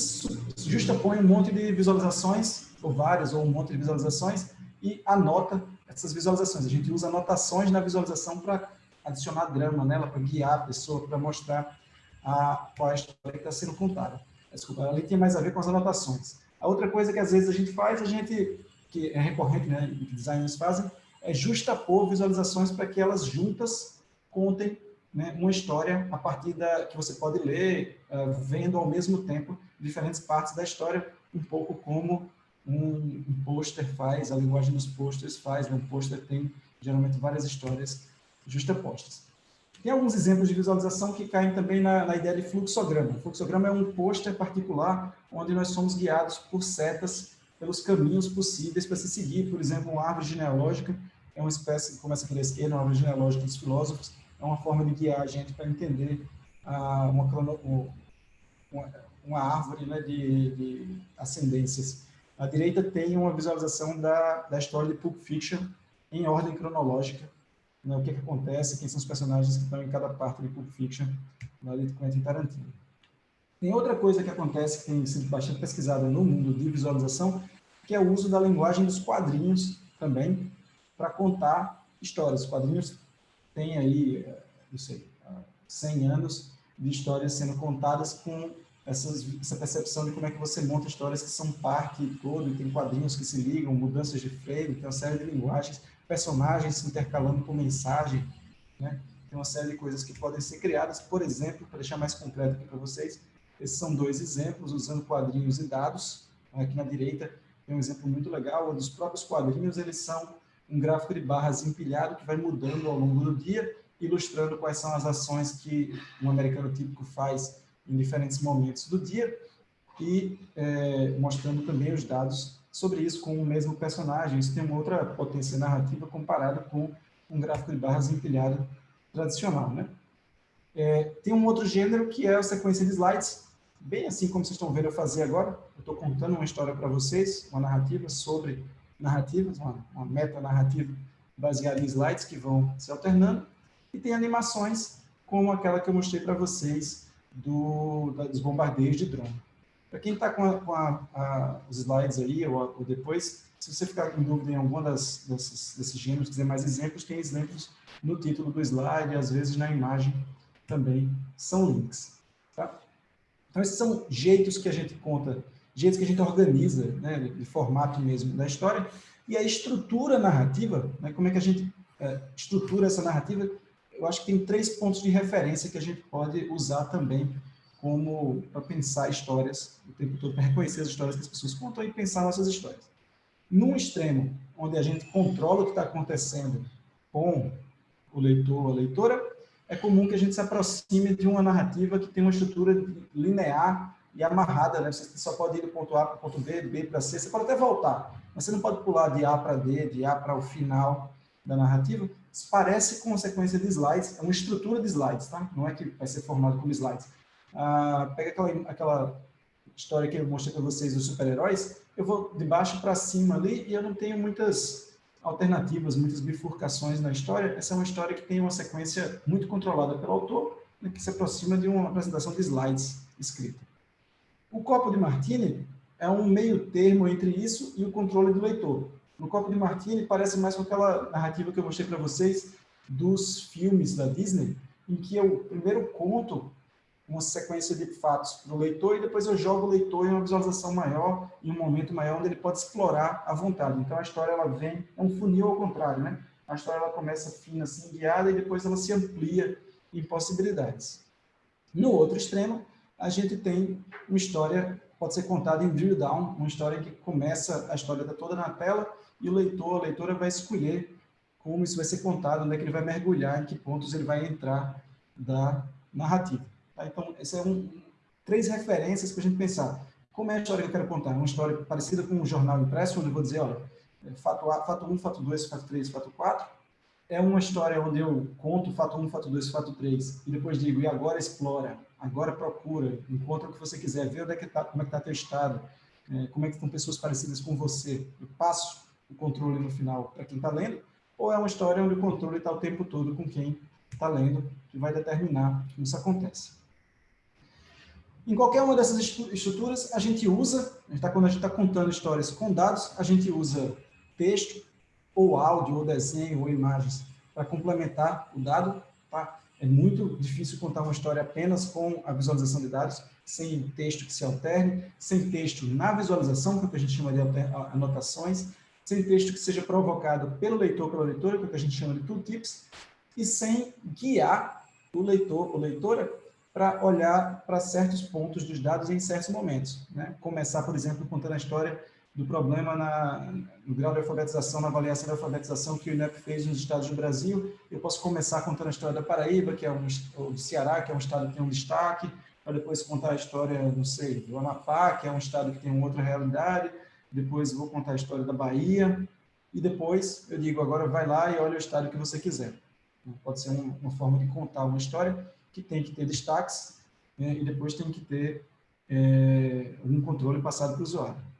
justapõe um monte de visualizações, ou várias, ou um monte de visualizações, e anota essas visualizações. A gente usa anotações na visualização para adicionar drama nela, para guiar a pessoa, para mostrar a, qual é a história que está sendo contada. Desculpa, ali tem mais a ver com as anotações. A outra coisa que às vezes a gente faz, a gente, que é recorrente, né, que designers fazem, é justapor visualizações para que elas juntas contem né, uma história a partir da que você pode ler, uh, vendo ao mesmo tempo diferentes partes da história, um pouco como um, um pôster faz, a linguagem dos posters faz, né? um pôster tem geralmente várias histórias justapostas. Tem alguns exemplos de visualização que caem também na, na ideia de fluxograma. O fluxograma é um pôster particular onde nós somos guiados por setas pelos caminhos possíveis para se seguir. Por exemplo, uma árvore genealógica é uma espécie, começa à esquerda, uma árvore genealógica dos filósofos, é uma forma de guiar a gente para entender ah, uma, uma, uma, árvore né, de, de ascendências. À direita tem uma visualização da, da história de Pulp Fiction em ordem cronológica, né, o que, que acontece, quem são os personagens que estão em cada parte de Pulp Fiction, na de Quentin Tarantino. Tem outra coisa que acontece, que tem sido bastante pesquisada no mundo de visualização, que é o uso da linguagem dos quadrinhos também, para contar histórias. Os quadrinhos têm aí, não sei, 100 anos de histórias sendo contadas com essas, essa percepção de como é que você monta histórias que são parte todo, e tem quadrinhos que se ligam, mudanças de frame, tem uma série de linguagens personagens se intercalando com mensagem, né? Tem uma série de coisas que podem ser criadas, por exemplo, para deixar mais concreto aqui para vocês, esses são dois exemplos usando quadrinhos e dados. Aqui na direita tem um exemplo muito legal, onde os próprios quadrinhos eles são um gráfico de barras empilhado que vai mudando ao longo do dia, ilustrando quais são as ações que um americano típico faz em diferentes momentos do dia e é, mostrando também os dados sobre isso com o mesmo personagem. Isso tem uma outra potência narrativa comparada com um gráfico de barras empilhado tradicional. Né? É, tem um outro gênero que é a sequência de slides, bem assim como vocês estão vendo eu fazer agora. Eu estou contando uma história para vocês, uma narrativa sobre narrativas, uma, uma meta-narrativa baseada em slides que vão se alternando. E tem animações como aquela que eu mostrei para vocês do, dos bombardeios de drone. Para quem está com, a, com a, a, os slides aí, ou, ou, depois, se você ficar com dúvida em algum das, desses, gêneros, quiser mais exemplos, tem exemplos no título do slide, às vezes na imagem também são links. Tá? Então, esses são jeitos que a gente conta, jeitos que a gente organiza, né, de formato mesmo da história, e a estrutura narrativa, né, como é que a gente é, estrutura essa narrativa, eu acho que tem três pontos de referência que a gente pode usar também como para pensar histórias o tempo todo, para reconhecer as histórias que as pessoas contam e pensar nossas histórias. Num extremo, onde a gente controla o que está acontecendo com o leitor ou a leitora, é comum que a gente se aproxime de uma narrativa que tem uma estrutura linear e amarrada, né? Você só pode ir do ponto A para o ponto B, B para C, você pode até voltar, mas você não pode pular de A para D, de A para o final da narrativa. Isso parece com uma sequência de slides, é uma estrutura de slides, tá? Não é que vai ser formado como slides ah, pega aquela, aquela história que eu mostrei para vocês dos super-heróis, eu vou de baixo para cima ali e eu não tenho muitas alternativas, muitas bifurcações na história. Essa é uma história que tem uma sequência muito controlada pelo autor, né, que se aproxima de uma apresentação de slides escrita. O copo de Martini é um meio termo entre isso e o controle do leitor. No copo de Martini parece mais com aquela narrativa que eu mostrei para vocês dos filmes da Disney, em que eu primeiro conto uma sequência de fatos para o leitor e depois eu jogo o leitor em uma visualização maior, em um momento maior, onde ele pode explorar à vontade. Então, a história ela vem, é um funil ao contrário, né? A história ela começa fina, assim, guiada, e depois ela se amplia em possibilidades. No outro extremo, a gente tem uma história, pode ser contada em drill down, uma história que começa, a história toda na tela, e o leitor, a leitora vai escolher como isso vai ser contado, onde é que ele vai mergulhar, em que pontos ele vai entrar da narrativa. Tá? Então, essas são um, três referências para a gente pensar. Como é a história que eu quero contar? Uma história parecida com um jornal impresso, onde eu vou dizer, olha, fato, A, fato 1, fato 2, fato 3, fato 4. É uma história onde eu conto fato 1, fato 2, fato 3, e depois digo, e agora explora, agora procura, encontra o que você quiser, vê onde é que tá, como é que está teu estado, é, como é que estão pessoas parecidas com você. Eu passo o controle no final para quem está lendo, ou é uma história onde o controle está o tempo todo com quem está lendo, que vai determinar como isso acontece. Em qualquer uma dessas estruturas, a gente usa, tá, quando a gente está contando histórias com dados, a gente usa texto, ou áudio, ou desenho, ou imagens, para complementar o dado. Tá? É muito difícil contar uma história apenas com a visualização de dados, sem texto que se alterne, sem texto na visualização, que é o que a gente chama de anotações, sem texto que seja provocado pelo leitor, pela leitora, que é o que a gente chama de tooltips, e sem guiar o leitor ou leitora para olhar para certos pontos dos dados em certos momentos. Né? Começar, por exemplo, contando a história do problema na, no grau de alfabetização, na avaliação da alfabetização que o INEP fez nos estados do Brasil. Eu posso começar contando a história da Paraíba, que é um, o Ceará, que é um estado que tem um destaque, para depois contar a história, não sei, do Amapá, que é um estado que tem uma outra realidade, depois vou contar a história da Bahia, e depois eu digo, agora vai lá e olha o estado que você quiser. Pode ser uma, uma forma de contar uma história que tem que ter destaques né, e depois tem que ter é, um controle passado para o usuário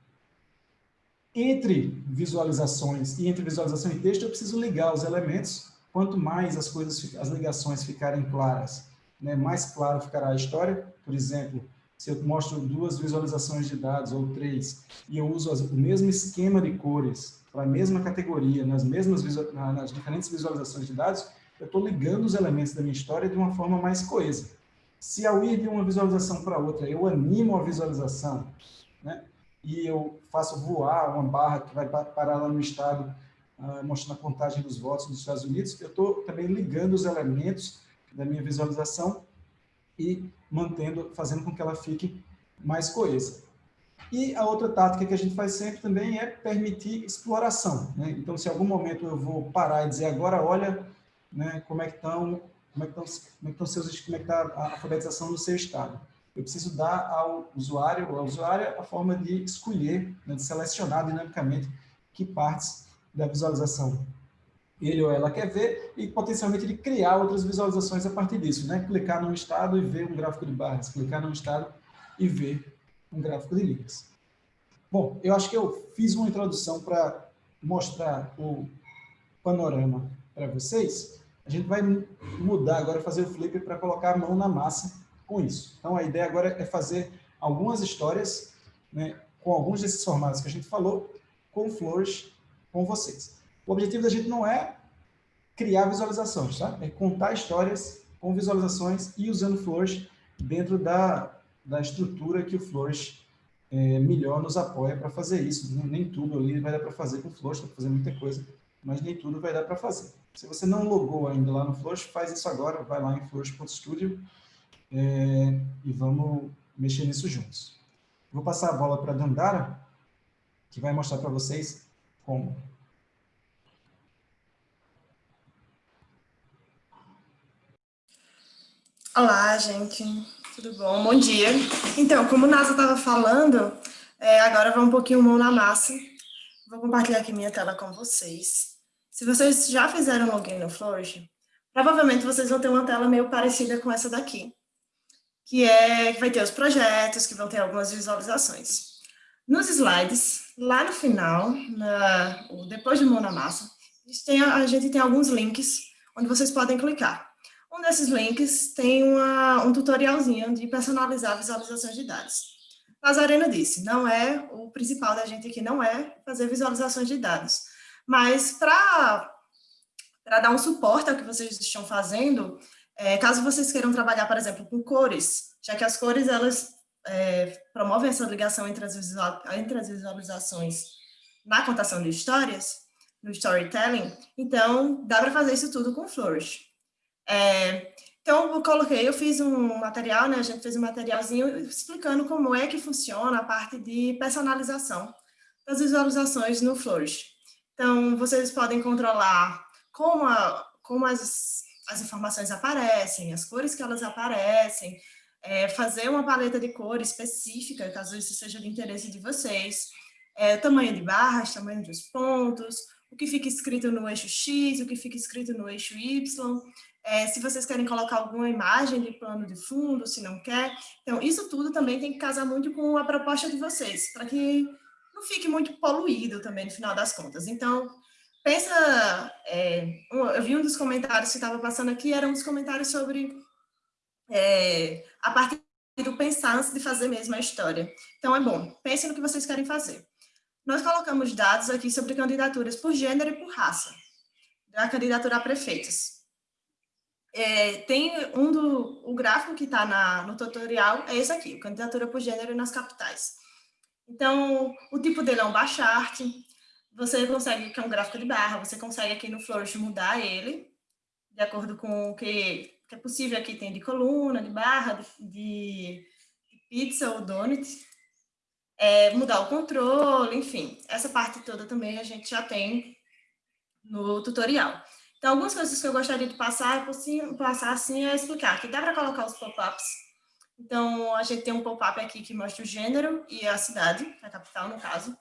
entre visualizações e entre visualização e texto, eu preciso ligar os elementos. Quanto mais as coisas, as ligações ficarem claras, né, mais claro ficará a história. Por exemplo, se eu mostro duas visualizações de dados ou três e eu uso o mesmo esquema de cores para a mesma categoria, nas mesmas nas diferentes visualizações de dados, eu estou ligando os elementos da minha história de uma forma mais coesa. Se ao ir de uma visualização para outra, eu animo a visualização, né? E eu faço voar uma barra que vai parar lá no estado, uh, mostrando a contagem dos votos dos Estados Unidos, eu estou também ligando os elementos da minha visualização e mantendo, fazendo com que ela fique mais coesa. E a outra tática que a gente faz sempre também é permitir exploração. Né? Então, se em algum momento eu vou parar e dizer agora, olha, né, como é que estão, como é que estão, é seus, como é que está a alfabetização no seu estado eu preciso dar ao usuário ou à usuária a forma de escolher, né, de selecionar dinamicamente que partes da visualização ele ou ela quer ver e potencialmente de criar outras visualizações a partir disso, né? Clicar num estado e ver um gráfico de barras, clicar num estado e ver um gráfico de linhas. Bom, eu acho que eu fiz uma introdução para mostrar o panorama para vocês. A gente vai mudar agora, fazer o flip para colocar a mão na massa com isso. Então, a ideia agora é fazer algumas histórias né, com alguns desses formatos que a gente falou, com Flourish, com vocês. O objetivo da gente não é criar visualizações, tá? É contar histórias com visualizações e usando Flourish dentro da, da estrutura que o Flourish é, melhor nos apoia para fazer isso. Nem, tudo ali vai dar para fazer com o Flourish, para fazer muita coisa, mas nem tudo vai dar para fazer. Se você não logou ainda lá no Flourish, faz isso agora, vai lá em flourish.studio é, e vamos mexer nisso juntos. Vou passar a bola para a Dandara, que vai mostrar para vocês como. Olá, gente. Tudo bom? Bom dia. Então, como o Nasa estava falando, é, agora vai um pouquinho mão na massa. Vou compartilhar aqui minha tela com vocês. Se vocês já fizeram login no Flourish, provavelmente vocês vão ter uma tela meio parecida com essa daqui que é que vai ter os projetos, que vão ter algumas visualizações. Nos slides, lá no final, na, depois de mão na massa, a gente, tem, a gente tem alguns links onde vocês podem clicar. Um desses links tem uma, um tutorialzinho de personalizar visualizações de dados. Nazarena disse, não é, o principal da gente aqui não é fazer visualizações de dados, mas para dar um suporte ao que vocês estão fazendo, é, caso vocês queiram trabalhar, por exemplo, com cores, já que as cores, elas é, promovem essa ligação entre as, entre as visualizações na contação de histórias, no storytelling, então dá para fazer isso tudo com Flourish. É, então, eu coloquei, eu fiz um material, né, a gente fez um materialzinho explicando como é que funciona a parte de personalização das visualizações no Flourish. Então, vocês podem controlar como, a, como as as informações aparecem, as cores que elas aparecem, é, fazer uma paleta de cor específica, caso isso seja de interesse de vocês, é, tamanho de barras, tamanho dos pontos, o que fica escrito no eixo X, o que fica escrito no eixo Y, é, se vocês querem colocar alguma imagem de plano de fundo, se não quer. Então, isso tudo também tem que casar muito com a proposta de vocês, para que não fique muito poluído também no final das contas. Então, pensa, é, eu vi um dos comentários que estava passando aqui, eram uns comentários sobre é, a parte do pensar antes de fazer mesmo a história. Então, é bom, pense no que vocês querem fazer. Nós colocamos dados aqui sobre candidaturas por gênero e por raça, da candidatura a prefeitos. É, tem um do, o gráfico que está no tutorial, é esse aqui, candidatura por gênero nas capitais. Então, o tipo dele é um bar chart, você consegue, que é um gráfico de barra, você consegue aqui no Flourish mudar ele, de acordo com o que, que é possível aqui, tem de coluna, de barra, de, de pizza ou donut. é, mudar o controle, enfim. Essa parte toda também a gente já tem no tutorial. Então, algumas coisas que eu gostaria de passar, passar assim, é explicar que dá para colocar os pop-ups. Então, a gente tem um pop-up aqui que mostra o gênero e a cidade, a capital, no caso.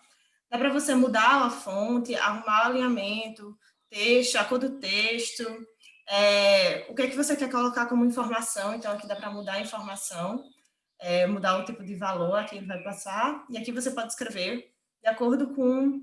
Dá para você mudar a fonte, arrumar o alinhamento, texto, a cor do texto, é, o que é que você quer colocar como informação, então aqui dá para mudar a informação, é, mudar o tipo de valor, aqui ele vai passar, e aqui você pode escrever de acordo com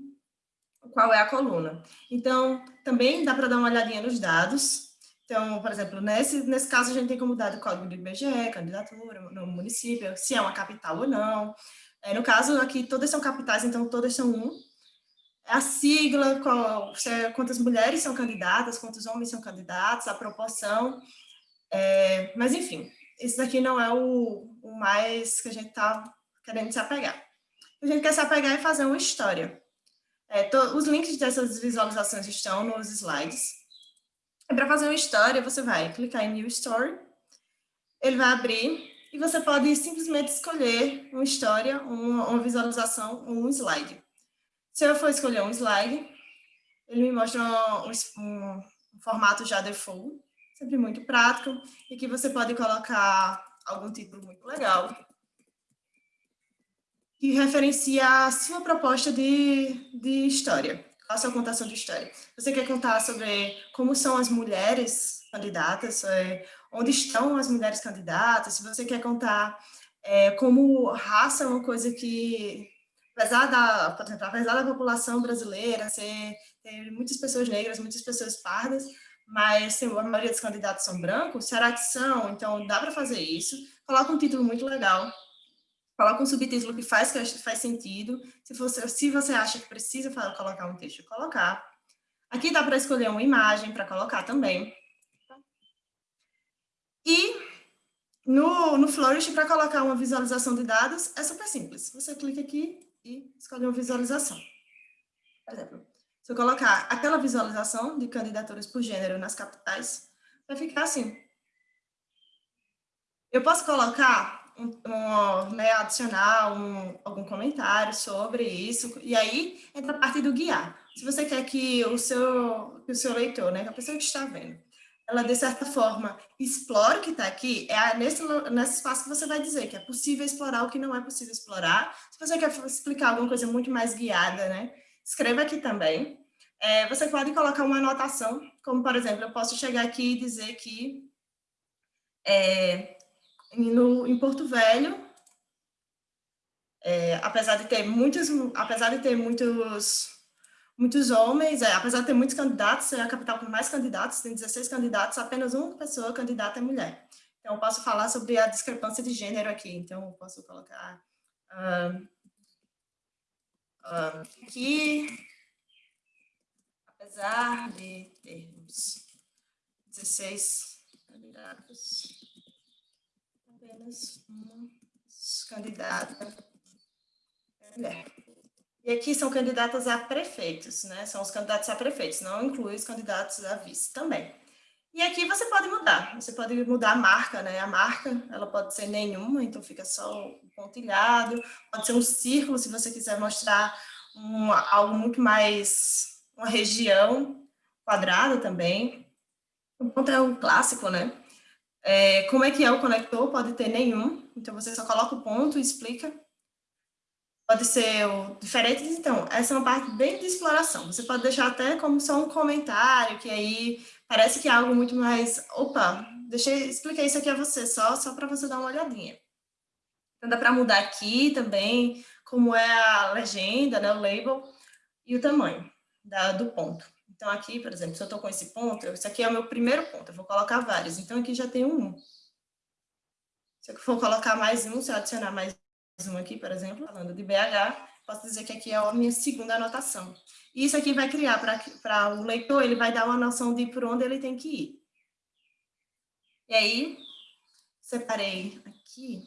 qual é a coluna. Então, também dá para dar uma olhadinha nos dados. Então, por exemplo, nesse, nesse caso, a gente tem como dado o código do IBGE, candidatura no município, se é uma capital ou não. É, no caso, aqui, todas são capitais, então todas são um. A sigla, qual, é, quantas mulheres são candidatas, quantos homens são candidatos, a proporção. É, mas, enfim, esse daqui não é o, o mais que a gente está querendo se apegar. A gente quer se apegar e fazer uma história. É, to, os links dessas visualizações estão nos slides. Para fazer uma história, você vai clicar em New Story, ele vai abrir e você pode simplesmente escolher uma história, uma, uma visualização, um slide. Se eu for escolher um slide, ele me mostra um, um, um formato já default, sempre muito prático, e que você pode colocar algum título muito legal, que referencia a sua proposta de, de história, a sua contação de história. Você quer contar sobre como são as mulheres candidatas, é, onde estão as mulheres candidatas, se você quer contar é, como raça é uma coisa que, apesar da, exemplo, apesar da população brasileira ser, ter muitas pessoas negras, muitas pessoas pardas, mas a maioria dos candidatos são brancos, será que são? Então, dá para fazer isso. Coloca um título muito legal, coloca um subtítulo que faz, que faz sentido. Se você, se você acha que precisa colocar um texto, colocar. Aqui dá para escolher uma imagem para colocar também. E no, no Flourish, para colocar uma visualização de dados, é super simples. Você clica aqui e escolhe uma visualização. Por exemplo, se eu colocar aquela visualização de candidaturas por gênero nas capitais, vai ficar assim. Eu posso colocar um, um, né, adicionar um, algum comentário sobre isso, e aí entra a parte do guiar. Se você quer que o seu, que o seu leitor, né, a pessoa que está vendo, ela, de certa forma, explore o que está aqui, é nesse, nesse espaço que você vai dizer que é possível explorar o que não é possível explorar. Se você quer explicar alguma coisa muito mais guiada, né, escreva aqui também. É, você pode colocar uma anotação, como, por exemplo, eu posso chegar aqui e dizer que é, no, em Porto Velho, é, apesar de ter muitos, apesar de ter muitos, muitos homens, é, apesar de ter muitos candidatos, é a capital com mais candidatos, tem 16 candidatos, apenas uma pessoa candidata é mulher. Então, eu posso falar sobre a discrepância de gênero aqui, então eu posso colocar uh, uh, aqui, apesar de termos 16 candidatos, apenas uma candidata mulher. E aqui são candidatas a prefeitos, né? São os candidatos a prefeitos, não inclui os candidatos a vice também. E aqui você pode mudar, você pode mudar a marca, né? A marca, ela pode ser nenhuma, então fica só o pontilhado, pode ser um círculo, se você quiser mostrar um, algo muito mais, uma região quadrada também. O ponto é um clássico, né? É, como é que é o conector? Pode ter nenhum, então você só coloca o ponto e explica. Pode ser diferente, então, essa é uma parte bem de exploração. Você pode deixar até como só um comentário, que aí parece que é algo muito mais, opa, deixa eu explicar isso aqui a você, só, só para você dar uma olhadinha. Então dá para mudar aqui também, como é a legenda, né, o label, e o tamanho da, do ponto. Então, aqui, por exemplo, se eu estou com esse ponto, isso aqui é o meu primeiro ponto, eu vou colocar vários. Então, aqui já tem um 1. Se eu for colocar mais um, se eu adicionar mais um aqui, por exemplo, falando de BH, posso dizer que aqui é a minha segunda anotação. Isso aqui vai criar para o leitor, ele vai dar uma noção de por onde ele tem que ir. E aí, separei aqui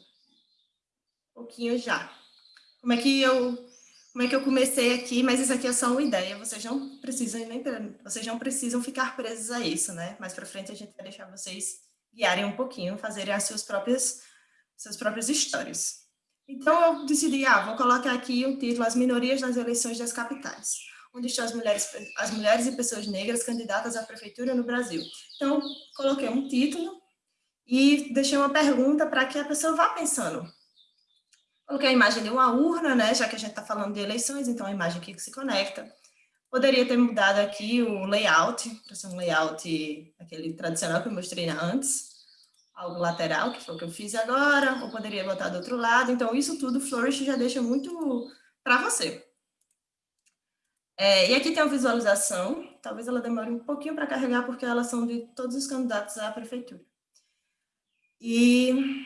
um pouquinho já. Como é que eu como é que eu comecei aqui, mas isso aqui é só uma ideia, vocês não precisam nem vocês não precisam ficar presos a isso, né? Mais para frente a gente vai deixar vocês guiarem um pouquinho, fazerem as suas próprias suas próprias histórias. Então, eu decidi, ah, vou colocar aqui o título As Minorias nas Eleições das Capitais, onde estão as mulheres, as mulheres e pessoas negras candidatas à prefeitura no Brasil. Então, coloquei um título e deixei uma pergunta para que a pessoa vá pensando. Coloquei a imagem de uma urna, né, já que a gente está falando de eleições, então a imagem aqui que se conecta. Poderia ter mudado aqui o layout, para ser um layout aquele tradicional que eu mostrei antes, algo lateral, que foi o que eu fiz agora, ou poderia botar do outro lado. Então, isso tudo o Flourish já deixa muito para você. É, e aqui tem a visualização, talvez ela demore um pouquinho para carregar, porque elas são de todos os candidatos à prefeitura. E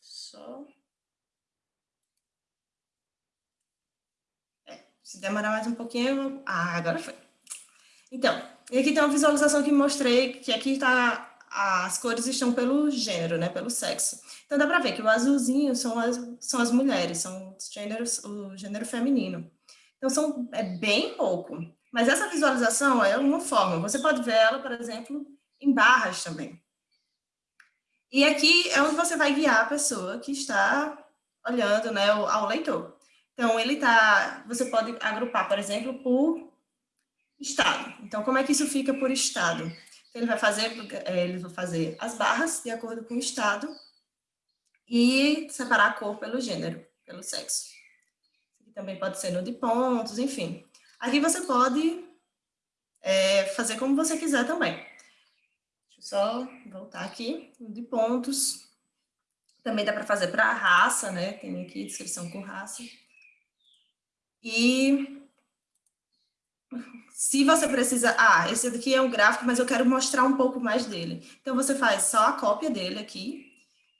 só... É, se demorar mais um pouquinho... Ah, agora foi. Então, e aqui tem uma visualização que mostrei, que aqui está as cores estão pelo gênero, né, pelo sexo. Então dá para ver que o azulzinho são as, são as mulheres, são os gêneros, o gênero feminino. Então são, é bem pouco. Mas essa visualização é uma forma. Você pode ver ela, por exemplo, em barras também. E aqui é onde você vai guiar a pessoa que está olhando né, ao leitor. Então, ele tá, você pode agrupar, por exemplo, por estado. Então, como é que isso fica por estado? Ele vai fazer, é, ele vai fazer as barras de acordo com o estado e separar a cor pelo gênero, pelo sexo. Também pode ser no de pontos, enfim. Aqui você pode é, fazer como você quiser também. Deixa eu só voltar aqui, no de pontos. Também dá para fazer para raça, né? Tem aqui descrição com raça. E se você precisa, ah, esse daqui é um gráfico, mas eu quero mostrar um pouco mais dele. Então, você faz só a cópia dele aqui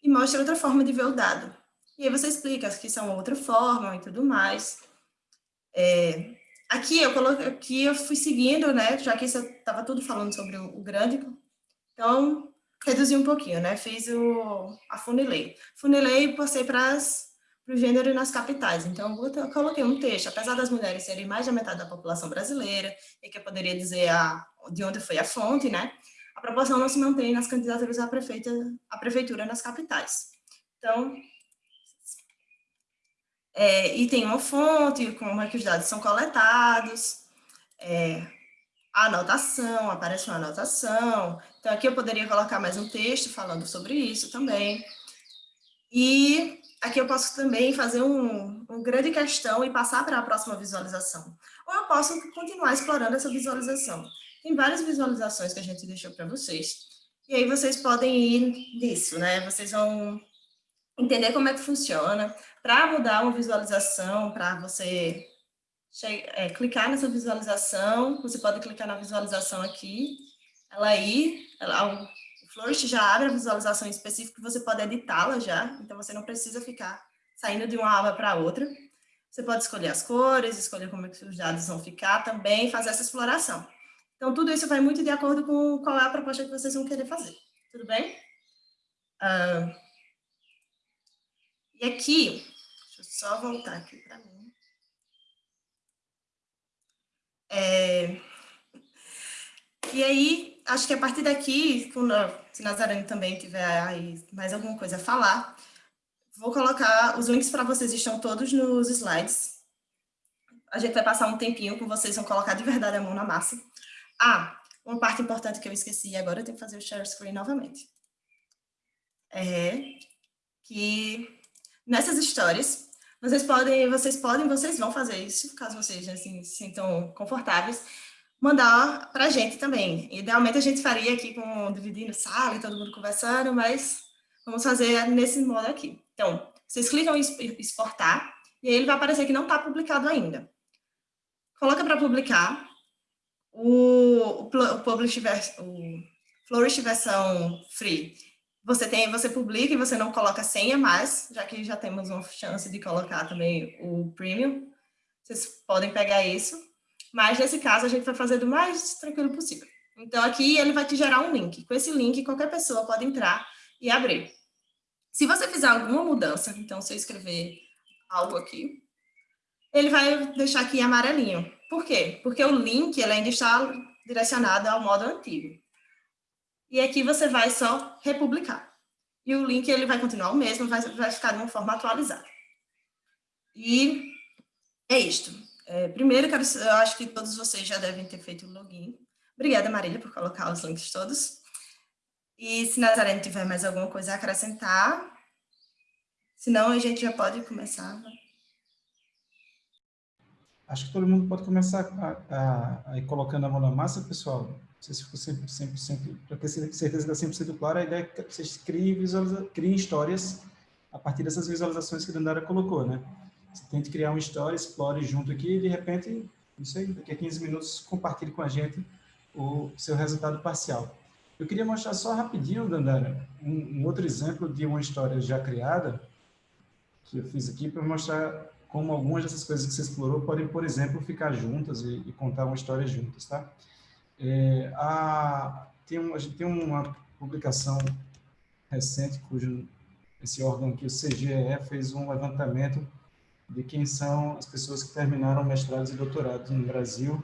e mostra outra forma de ver o dado. E aí você explica que são outra forma e tudo mais. É, aqui, eu coloquei, aqui eu fui seguindo, né, já que estava tudo falando sobre o, o grande, então reduzi um pouquinho, né, fiz o, a funilei. Funilei e passei para as para o gênero nas capitais. Então, eu coloquei um texto, apesar das mulheres serem mais da metade da população brasileira, e que eu poderia dizer a, de onde foi a fonte, né? A proporção não se mantém nas candidaturas à, prefeita, à prefeitura nas capitais. Então, é, e tem uma fonte, como é que os dados são coletados, é, a anotação, aparece uma anotação. Então, aqui eu poderia colocar mais um texto falando sobre isso também. E aqui eu posso também fazer um, um grande questão e passar para a próxima visualização. Ou eu posso continuar explorando essa visualização. Tem várias visualizações que a gente deixou para vocês. E aí vocês podem ir nisso, né? Vocês vão entender como é que funciona. Para mudar uma visualização, para você é, clicar nessa visualização, você pode clicar na visualização aqui, ela aí, ela, Flourish já abre a visualização específica, você pode editá-la já, então você não precisa ficar saindo de uma aba para outra. Você pode escolher as cores, escolher como é que os dados vão ficar também, fazer essa exploração. Então, tudo isso vai muito de acordo com qual é a proposta que vocês vão querer fazer. Tudo bem? E aqui, deixa eu só voltar aqui para mim. É, e aí, acho que a partir daqui, se Nazarene também tiver mais alguma coisa a falar, vou colocar, os links para vocês estão todos nos slides. A gente vai passar um tempinho com vocês, vão colocar de verdade a mão na massa. Ah, uma parte importante que eu esqueci, agora eu tenho que fazer o share screen novamente. É que nessas histórias, vocês podem, vocês podem, vocês vão fazer isso, caso vocês assim, se sintam confortáveis, mandar para a gente também. Idealmente a gente faria aqui com dividindo sala e todo mundo conversando, mas vamos fazer nesse modo aqui. Então, vocês clicam em exportar e aí ele vai aparecer que não está publicado ainda. Coloca para publicar o, o, publish o Flourish versão free. Você tem, você publica e você não coloca senha mais, já que já temos uma chance de colocar também o premium. Vocês podem pegar isso mas nesse caso a gente vai fazer do mais tranquilo possível. Então aqui ele vai te gerar um link. Com esse link qualquer pessoa pode entrar e abrir. Se você fizer alguma mudança, então se eu escrever algo aqui, ele vai deixar aqui amarelinho. Por quê? Porque o link ele ainda está direcionado ao modo antigo. E aqui você vai só republicar. E o link ele vai continuar o mesmo, vai, vai ficar de uma forma atualizada. E é isto. É, primeiro, quero, eu acho que todos vocês já devem ter feito o login. Obrigada, Marília, por colocar os links todos. E se Nazareno tiver mais alguma coisa a acrescentar, senão a gente já pode começar. Acho que todo mundo pode começar a, a, a ir colocando a mão na massa, pessoal. Não se ficou 100%, 100% para ter certeza que está 100% claro, a ideia é que vocês criem, criem histórias a partir dessas visualizações que a Dandara colocou, né? Você tente criar uma história, explore junto aqui e, de repente, não sei, daqui a 15 minutos, compartilhe com a gente o seu resultado parcial. Eu queria mostrar só rapidinho, Dandara, um, um outro exemplo de uma história já criada, que eu fiz aqui para mostrar como algumas dessas coisas que você explorou podem, por exemplo, ficar juntas e, e contar uma história juntas, tá? É, a, tem um, a gente tem uma publicação recente, cujo esse órgão aqui, o CGE, fez um levantamento de quem são as pessoas que terminaram mestrados e doutorados no Brasil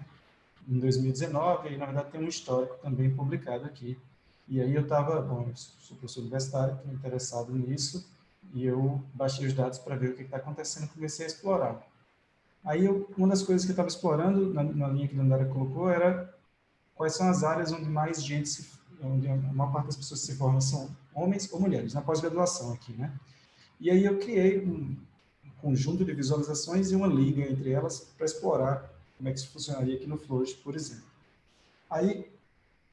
em 2019, e na verdade tem um histórico também publicado aqui. E aí eu estava, bom, eu sou professor universitário, estou interessado nisso, e eu baixei os dados para ver o que está acontecendo e comecei a explorar. Aí, eu, uma das coisas que eu estava explorando, na, na, linha que a Dandara colocou, era quais são as áreas onde mais gente, se, onde a maior parte das pessoas se formam são homens ou mulheres, na pós-graduação aqui, né? E aí eu criei um, conjunto de visualizações e uma liga entre elas para explorar como é que isso funcionaria aqui no Flourish, por exemplo. Aí,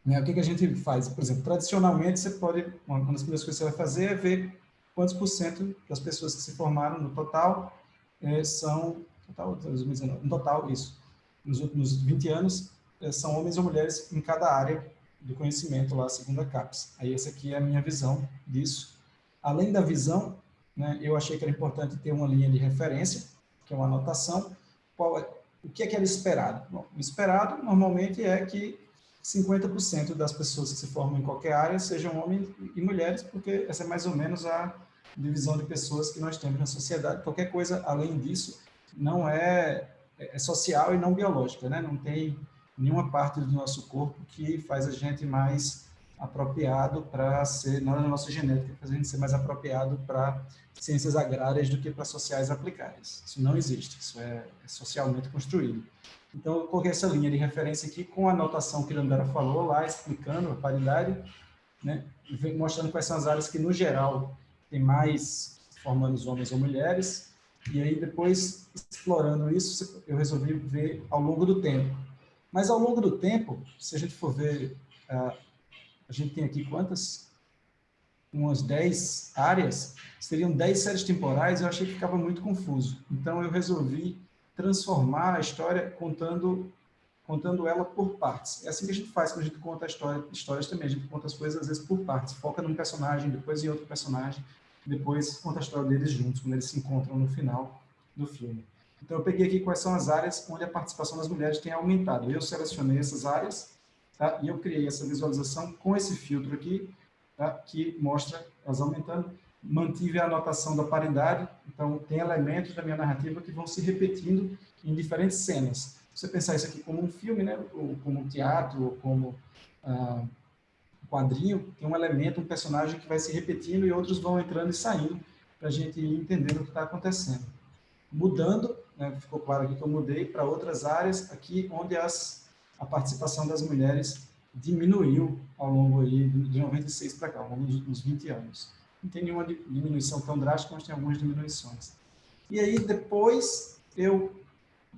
né, o que, que a gente faz? Por exemplo, tradicionalmente, você pode, uma das primeiras coisas que você vai fazer é ver quantos por cento das pessoas que se formaram no total é, são, total, 2019, no total, isso, nos últimos 20 anos, é, são homens ou mulheres em cada área do conhecimento lá, segundo a CAPES. Aí essa aqui é a minha visão disso. Além da visão, né, eu achei que era importante ter uma linha de referência, que é uma anotação. Qual é, o que é que era esperado? Bom, o esperado, normalmente, é que 50% das pessoas que se formam em qualquer área sejam homens e mulheres, porque essa é mais ou menos a divisão de pessoas que nós temos na sociedade. Qualquer coisa além disso não é, é social e não biológica, né? Não tem nenhuma parte do nosso corpo que faz a gente mais apropriado para ser, não é na nossa genética, faz a gente ser mais apropriado para ciências agrárias do que para sociais aplicadas. Isso não existe, isso é, é socialmente construído. Então, eu coloquei essa linha de referência aqui com a anotação que a Andara falou lá, explicando a paridade, né, mostrando quais são as áreas que, no geral, tem mais formando os homens ou mulheres, e aí depois, explorando isso, eu resolvi ver ao longo do tempo. Mas ao longo do tempo, se a gente for ver, uh, a gente tem aqui quantas? Umas 10 áreas, seriam 10 séries temporais, eu achei que ficava muito confuso. Então eu resolvi transformar a história contando contando ela por partes. É assim que a gente faz quando a gente conta história, histórias também. A gente conta as coisas às vezes por partes. Foca num personagem, depois em outro personagem, depois conta a história deles juntos, quando eles se encontram no final do filme. Então eu peguei aqui quais são as áreas onde a participação das mulheres tem aumentado. Eu selecionei essas áreas tá? e eu criei essa visualização com esse filtro aqui, tá? que mostra elas aumentando. Mantive a anotação da paridade, então tem elementos da minha narrativa que vão se repetindo em diferentes cenas você pensar isso aqui como um filme, né, ou como um teatro, ou como ah, um quadrinho, tem um elemento, um personagem que vai se repetindo e outros vão entrando e saindo para a gente ir entendendo o que está acontecendo. Mudando, né, ficou claro aqui que eu mudei para outras áreas, aqui onde as, a participação das mulheres diminuiu ao longo aí de 96 para cá, ao longo dos últimos 20 anos. Não tem nenhuma diminuição tão drástica, mas tem algumas diminuições. E aí, depois, eu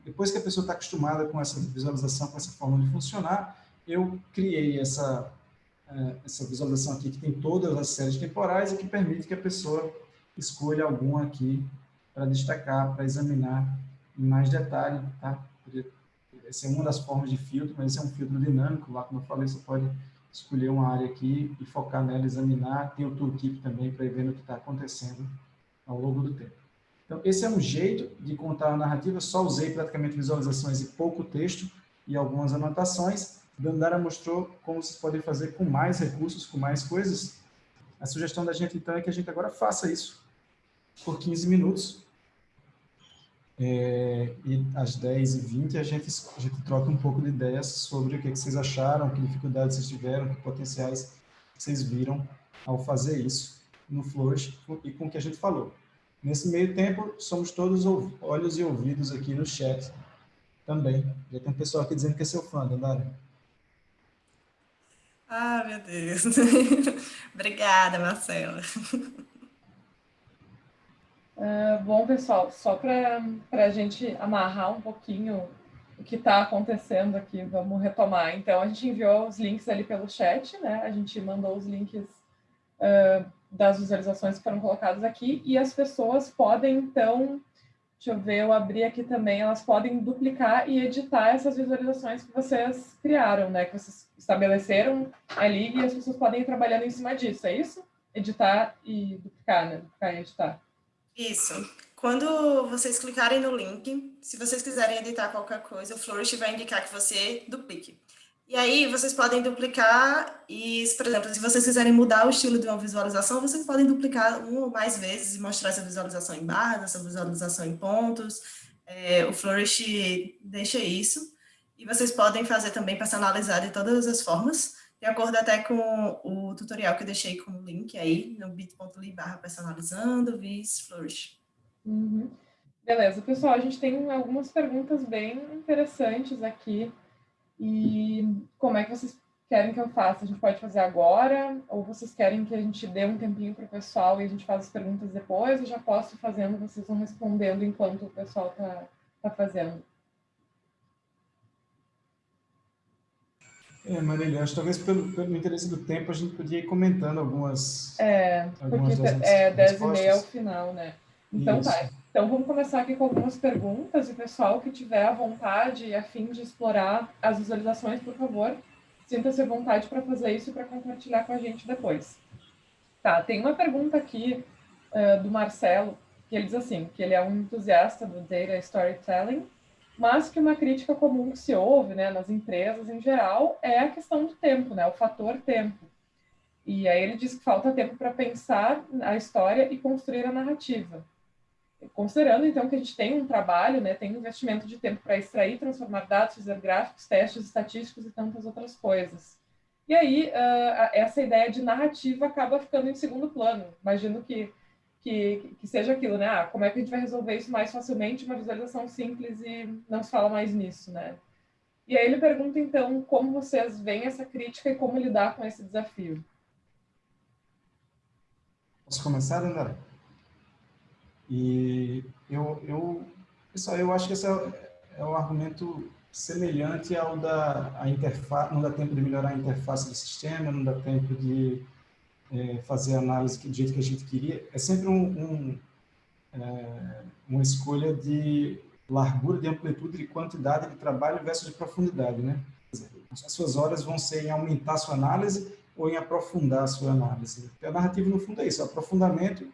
depois que a pessoa está acostumada com essa visualização, com essa forma de funcionar, eu criei essa, é, essa visualização aqui que tem todas as séries temporais e que permite que a pessoa escolha alguma aqui para destacar, para examinar em mais detalhe. Tá? Essa é uma das formas de filtro, mas esse é um filtro dinâmico. Lá, como eu falei, você pode escolher uma área aqui e focar nela, examinar. Tem o tooltip também para ir vendo o que está acontecendo ao longo do tempo. Então, esse é um jeito de contar a narrativa, só usei praticamente visualizações e pouco texto e algumas anotações. Dandara mostrou como vocês podem fazer com mais recursos, com mais coisas. A sugestão da gente, então, é que a gente agora faça isso por 15 minutos. É, e às 10h20 a gente, a gente troca um pouco de ideias sobre o que, que vocês acharam, que dificuldades vocês tiveram, que potenciais vocês viram ao fazer isso no Flourish e com o que a gente falou. Nesse meio tempo, somos todos olhos e ouvidos aqui no chat também. Já tem um pessoal aqui dizendo que é seu fã, Dandara. Ah, meu Deus. Obrigada, Marcela. Uh, bom, pessoal, só para a gente amarrar um pouquinho o que está acontecendo aqui, vamos retomar. Então, a gente enviou os links ali pelo chat, né? A gente mandou os links uh, das visualizações que foram colocadas aqui e as pessoas podem, então, deixa eu ver, eu abri aqui também, elas podem duplicar e editar essas visualizações que vocês criaram, né? Que vocês estabeleceram ali e as pessoas podem ir trabalhando em cima disso, é isso? Editar e duplicar, né? Duplicar e editar. Isso. Quando vocês clicarem no link, se vocês quiserem editar qualquer coisa, o Flourish vai indicar que você duplique. E aí, vocês podem duplicar e, por exemplo, se vocês quiserem mudar o estilo de uma visualização, vocês podem duplicar uma ou mais vezes e mostrar essa visualização em barras, essa visualização em pontos. É, o Flourish deixa isso. E vocês podem fazer também personalizar de todas as formas de acordo até com o tutorial que eu deixei como link aí, no bit.ly barra personalizando, vis flourish. Uhum. Beleza, pessoal, a gente tem algumas perguntas bem interessantes aqui. E como é que vocês querem que eu faça? A gente pode fazer agora? Ou vocês querem que a gente dê um tempinho para o pessoal e a gente faça as perguntas depois? Eu já posso fazendo, vocês vão respondendo enquanto o pessoal está tá fazendo. É, Marília, acho que talvez pelo, pelo interesse do tempo a gente podia ir comentando algumas. É, algumas porque é 10 e meia ao final, né? Então Isso. tá. Então vamos começar aqui com algumas perguntas e pessoal que tiver a vontade e a fim de explorar as visualizações, por favor, sinta-se à vontade para fazer isso e para compartilhar com a gente depois. Tá, tem uma pergunta aqui uh, do Marcelo, que ele diz assim, que ele é um entusiasta do data storytelling mas que uma crítica comum que se ouve né, nas empresas em geral é a questão do tempo, né, o fator tempo. E aí ele diz que falta tempo para pensar a história e construir a narrativa. Considerando, então, que a gente tem um trabalho, né, tem um investimento de tempo para extrair, transformar dados, fazer gráficos, testes estatísticos e tantas outras coisas. E aí, uh, essa ideia de narrativa acaba ficando em segundo plano. Imagino que que, que seja aquilo, né? Ah, como é que a gente vai resolver isso mais facilmente? Uma visualização simples e não se fala mais nisso, né? E aí ele pergunta, então, como vocês veem essa crítica e como lidar com esse desafio. Posso começar, André? E eu, eu, pessoal, eu acho que esse é, é um argumento semelhante ao da interface, não dá tempo de melhorar a interface do sistema, não dá tempo de é, fazer a análise do jeito que a gente queria, é sempre um, um, é, uma escolha de largura, de amplitude, de quantidade de trabalho versus de profundidade, né? As suas horas vão ser em aumentar a sua análise ou em aprofundar a sua análise. Porque a narrativa, no fundo, é isso, é o aprofundamento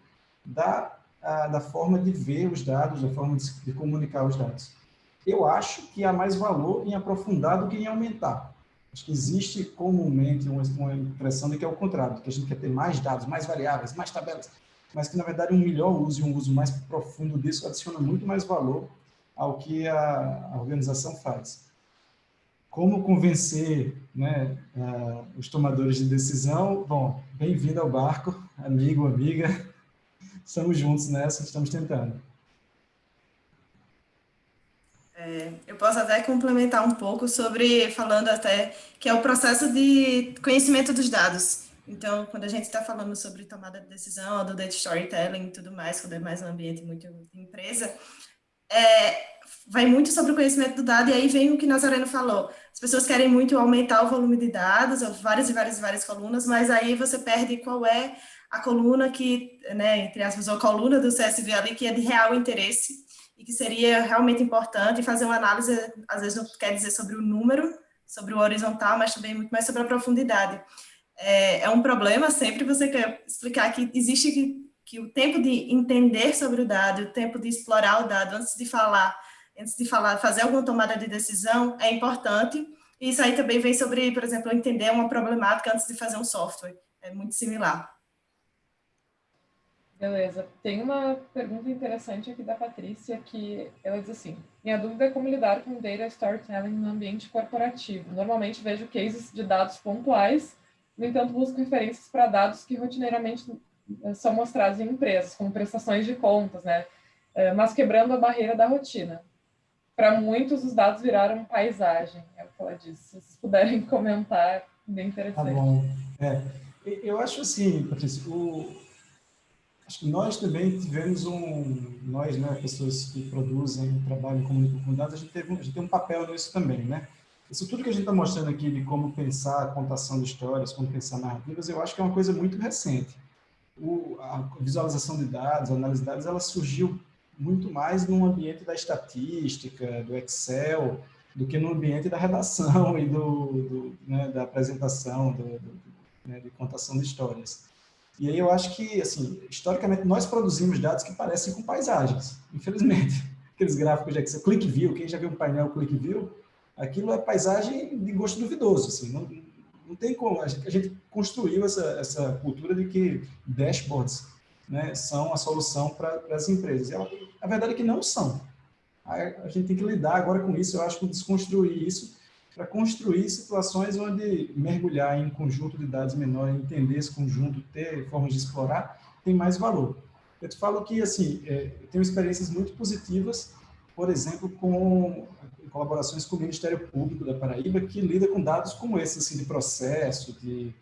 da, a, da forma de ver os dados, da forma de, de comunicar os dados. Eu acho que há mais valor em aprofundar do que em aumentar. Acho que existe comumente uma, impressão de que é o contrário, que a gente quer ter mais dados, mais variáveis, mais tabelas, mas que, na verdade, um melhor uso e um uso mais profundo disso adiciona muito mais valor ao que a, a organização faz. Como convencer né, uh, os tomadores de decisão? Bom, bem-vindo ao barco, amigo, amiga. Estamos juntos nessa, estamos tentando. É, eu posso até complementar um pouco sobre, falando até, que é o processo de conhecimento dos dados. Então, quando a gente está falando sobre tomada de decisão, do data storytelling e tudo mais, quando é mais um ambiente muito empresa, é, vai muito sobre o conhecimento do dado, e aí vem o que Nazareno falou. As pessoas querem muito aumentar o volume de dados, várias e várias e várias colunas, mas aí você perde qual é a coluna que, né, entre aspas, a coluna do CSV ali, que é de real interesse, e que seria realmente importante fazer uma análise, às vezes não quer dizer sobre o número, sobre o horizontal, mas também muito mais sobre a profundidade. É, é um problema sempre você quer explicar que existe que, que o tempo de entender sobre o dado, o tempo de explorar o dado antes de falar, antes de falar, fazer alguma tomada de decisão é importante. Isso aí também vem sobre, por exemplo, entender uma problemática antes de fazer um software. É muito similar. Beleza. Tem uma pergunta interessante aqui da Patrícia, que ela diz assim, minha dúvida é como lidar com data storytelling no ambiente corporativo. Normalmente vejo cases de dados pontuais, no entanto busco referências para dados que rotineiramente são mostrados em empresas, como prestações de contas, né? mas quebrando a barreira da rotina. Para muitos, os dados viraram paisagem, é o que ela disse. Se vocês puderem comentar, bem tá interessante. Tá bom. É, eu acho assim, Patrícia, o, acho que nós também tivemos um, nós, né, pessoas que produzem, trabalham, comunicam com dados, a gente, teve, a gente tem um papel nisso também, né? Isso tudo que a gente está mostrando aqui de como pensar a contação de histórias, como pensar narrativas, eu acho que é uma coisa muito recente. O, a visualização de dados, a análise de dados, ela surgiu muito mais no ambiente da estatística, do Excel, do que no ambiente da redação e do, do né, da apresentação, do, do né, de contação de histórias. E aí eu acho que, assim, historicamente, nós produzimos dados que parecem com paisagens, infelizmente. Aqueles gráficos de Excel, Click View, quem já viu um painel Click View, aquilo é paisagem de gosto duvidoso, assim, não, não tem como, a gente, a gente construiu essa, essa cultura de que dashboards né, são a solução para as empresas. E a, verdade é que não são. A, a, gente tem que lidar agora com isso, eu acho que desconstruir isso para construir situações onde mergulhar em um conjunto de dados menor, entender esse conjunto, ter formas de explorar, tem mais valor. Eu te falo que, assim, é, eu tenho experiências muito positivas, por exemplo, com colaborações com o Ministério Público da Paraíba, que lida com dados como esse, assim, de processo, de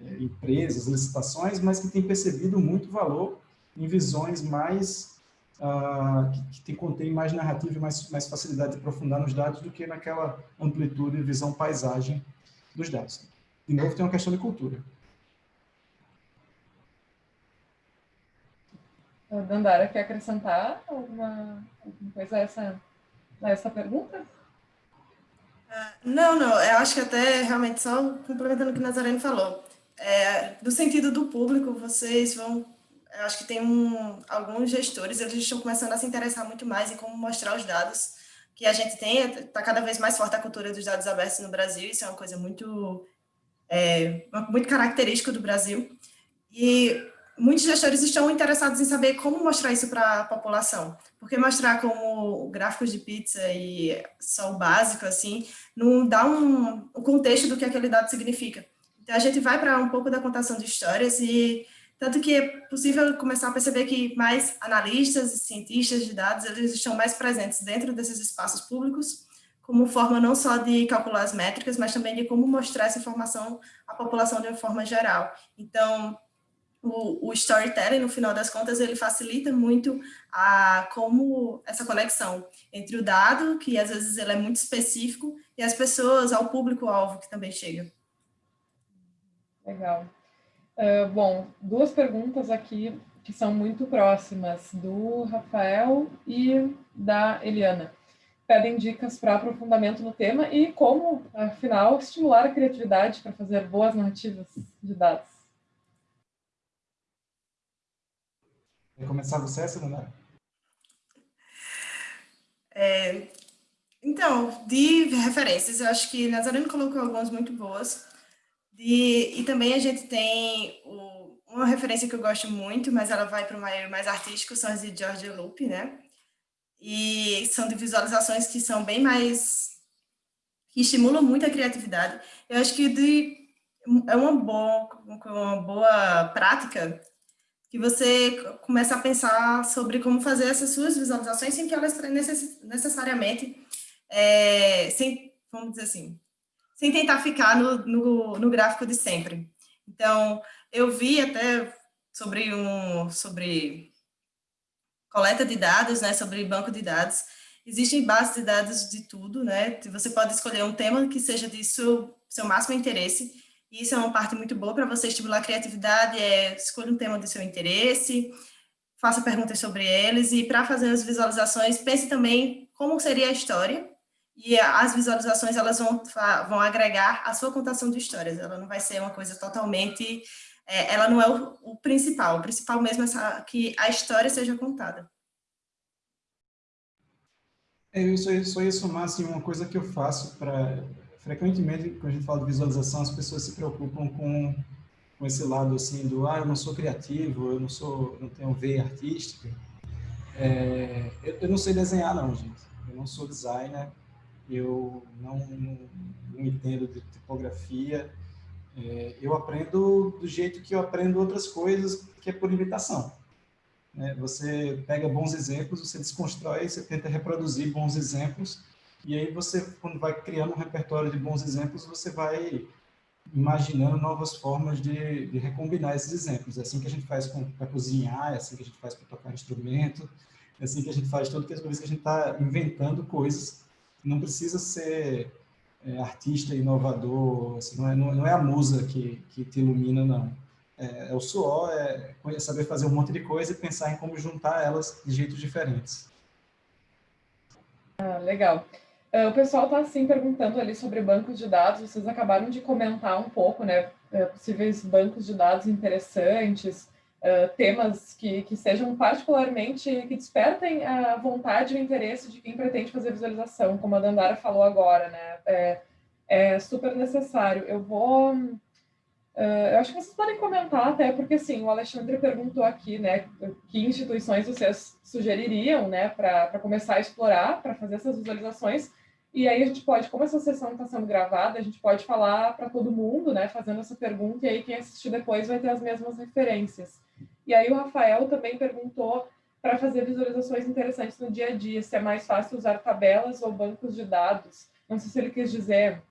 é, empresas, licitações, mas que tem percebido muito valor em visões mais uh, que, que contém mais narrativa e mais, mais facilidade de aprofundar nos dados do que naquela amplitude e visão paisagem dos dados. De novo, tem uma questão de cultura. Dandara, quer acrescentar alguma, alguma coisa a essa, a essa pergunta? Ah, não, não, eu acho que até realmente só complementando o que Nazareno falou, é, do sentido do público, vocês vão acho que tem um, alguns gestores, eles estão começando a se interessar muito mais em como mostrar os dados que a gente tem, está cada vez mais forte a cultura dos dados abertos no Brasil, isso é uma coisa muito, é, muito característica do Brasil, e muitos gestores estão interessados em saber como mostrar isso para a população, porque mostrar como gráficos de pizza e só o básico, assim, não dá um, um contexto do que aquele dado significa. Então, a gente vai para um pouco da contação de histórias e tanto que é possível começar a perceber que mais analistas e cientistas de dados, eles estão mais presentes dentro desses espaços públicos, como forma não só de calcular as métricas, mas também de como mostrar essa informação à população de uma forma geral. Então, o, o storytelling, no final das contas, ele facilita muito a como essa conexão entre o dado, que às vezes ele é muito específico, e as pessoas, ao público-alvo que também chega. Legal. Uh, bom, duas perguntas aqui que são muito próximas, do Rafael e da Eliana. Pedem dicas para aprofundamento no tema e como, afinal, estimular a criatividade para fazer boas narrativas de dados. Quer começar você, Sandra? É, então, de referências, eu acho que Nazareno colocou algumas muito boas. De, e também a gente tem uma referência que eu gosto muito, mas ela vai para o meio mais artístico, são as de George Loop, né? E são de visualizações que são bem mais... que estimulam muito a criatividade. Eu acho que de, é uma boa, uma boa prática que você começa a pensar sobre como fazer essas suas visualizações sem que elas necessariamente, é, sem, vamos dizer assim, sem tentar ficar no, no, no gráfico de sempre. Então, eu vi até sobre um sobre coleta de dados, né, sobre banco de dados. Existem bases de dados de tudo, né? Você pode escolher um tema que seja de seu, seu máximo interesse. E isso é uma parte muito boa para você estimular a criatividade, é escolha um tema de seu interesse, faça perguntas sobre eles e para fazer as visualizações, pense também como seria a história e as visualizações elas vão, vão agregar a sua contação de histórias, ela não vai ser uma coisa totalmente, é, ela não é o, o, principal, o principal mesmo é que a história seja contada. É, eu só, só ia somar assim, uma coisa que eu faço para, frequentemente, quando a gente fala de visualização, as pessoas se preocupam com, com esse lado assim do, ah, eu não sou criativo, eu não sou, não tenho veia artística, é, eu, eu não sei desenhar não, gente, eu não sou designer, eu não, não, entendo de tipografia, É, eu aprendo do jeito que eu aprendo outras coisas, que é por imitação. É, você pega bons exemplos, você desconstrói, você tenta reproduzir bons exemplos, e aí você, quando vai criando um repertório de bons exemplos, você vai imaginando novas formas de, de recombinar esses exemplos. É assim que a gente faz para cozinhar, é assim que a gente faz para tocar instrumento, é assim que a gente faz as coisas que a gente está inventando coisas. Não precisa ser é, artista inovador, assim, não, é, não, é a musa que, que te ilumina, não. É, é o suor, é, é saber fazer um monte de coisa e pensar em como juntar elas de jeitos diferentes. Ah, legal. Uh, o pessoal está assim perguntando ali sobre bancos de dados. Vocês acabaram de comentar um pouco, né? Uh, possíveis bancos de dados interessantes, temas que, que sejam particularmente que despertem a vontade e o interesse de quem pretende fazer visualização, como a Dandara falou agora, né? É, é super necessário. Eu vou Uh, eu acho que vocês podem comentar até, porque assim, o Alexandre perguntou aqui, né, que instituições vocês sugeririam, né, para começar a explorar, para fazer essas visualizações, e aí a gente pode, como essa sessão está sendo gravada, a gente pode falar para todo mundo, né, fazendo essa pergunta, e aí quem assistir depois vai ter as mesmas referências. E aí o Rafael também perguntou para fazer visualizações interessantes no dia a dia, se é mais fácil usar tabelas ou bancos de dados. Não sei se ele quis dizer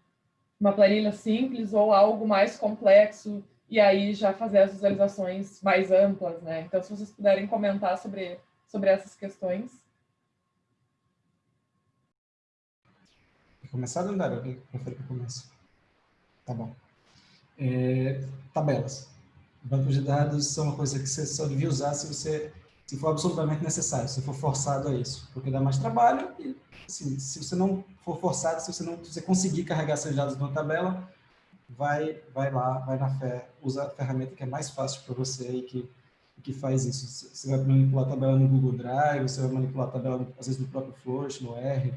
uma planilha simples ou algo mais complexo e aí já fazer as visualizações mais amplas, né? Então, se vocês puderem comentar sobre, sobre essas questões. Começar, Dandara? Eu prefiro que eu comece. Tá bom. É, tabelas. Bancos de dados são uma coisa que você só devia usar se você se for absolutamente necessário, se for forçado a isso, porque dá mais trabalho e assim, se você não for forçado, se você não se você conseguir carregar seus dados numa tabela, vai vai lá, vai na fé, usa a ferramenta que é mais fácil para você e que que faz isso. Você vai manipular a tabela no Google Drive, você vai manipular a tabela às vezes no próprio Flourish, no R,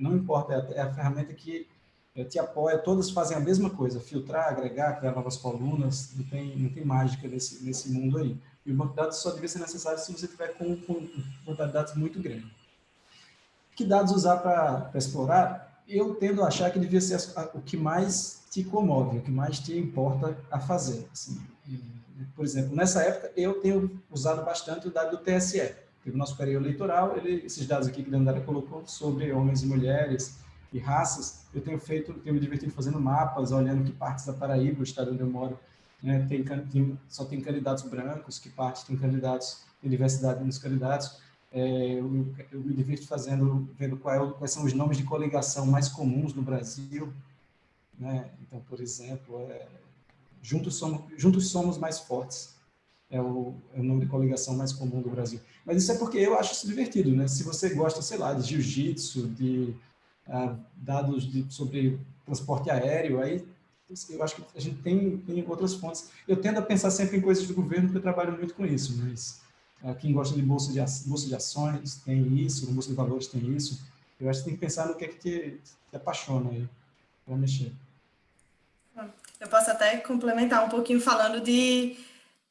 não importa, é a, é a ferramenta que é, te apoia, todas fazem a mesma coisa, filtrar, agregar, criar novas colunas, não tem, não tem mágica nesse, nesse mundo aí. E o banco de dados só deve ser necessário se você tiver com, com de dados muito grande. Que dados usar para explorar? Eu tendo a achar que devia ser o que mais te comove, o que mais te importa a fazer. Assim, por exemplo, nessa época, eu tenho usado bastante o dado do TSE. O nosso período eleitoral, ele, esses dados aqui que a Dandara colocou sobre homens e mulheres e raças, eu tenho feito, tenho me divertido fazendo mapas, olhando que partes da Paraíba, o estado onde eu moro, né, tem, tem, só tem candidatos brancos, que parte tem candidatos, tem diversidade nos candidatos. É, eu, eu, me divirto fazendo, vendo qual, é quais são os nomes de coligação mais comuns no Brasil. Né? Então, por exemplo, é, juntos, somos, juntos somos mais fortes. É o, é o nome de coligação mais comum do Brasil. Mas isso é porque eu acho isso divertido, né? Se você gosta, sei lá, de jiu-jitsu, de uh, dados de, sobre transporte aéreo, aí eu acho que a gente tem, tem outras fontes. Eu tendo a pensar sempre em coisas do governo, porque eu trabalho muito com isso, mas uh, quem gosta de bolsa de, bolsa de ações tem isso, bolsa de valores tem isso. Eu acho que tem que pensar no que é que te, te apaixona aí, para mexer. Eu posso até complementar um pouquinho falando de,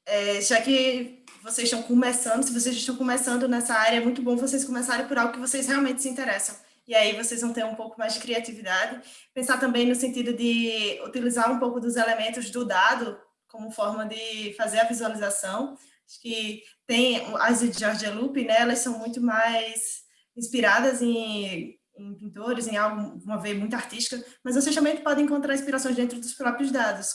é, já que vocês estão começando, se vocês estão começando nessa área, é muito bom vocês começarem por algo que vocês realmente se interessam e aí vocês vão ter um pouco mais de criatividade. Pensar também no sentido de utilizar um pouco dos elementos do dado como forma de fazer a visualização. Acho que tem as de Georgia Loop, né, elas são muito mais inspiradas em, em pintores, em algo, uma vez muito artística, mas vocês também podem encontrar inspirações dentro dos próprios dados.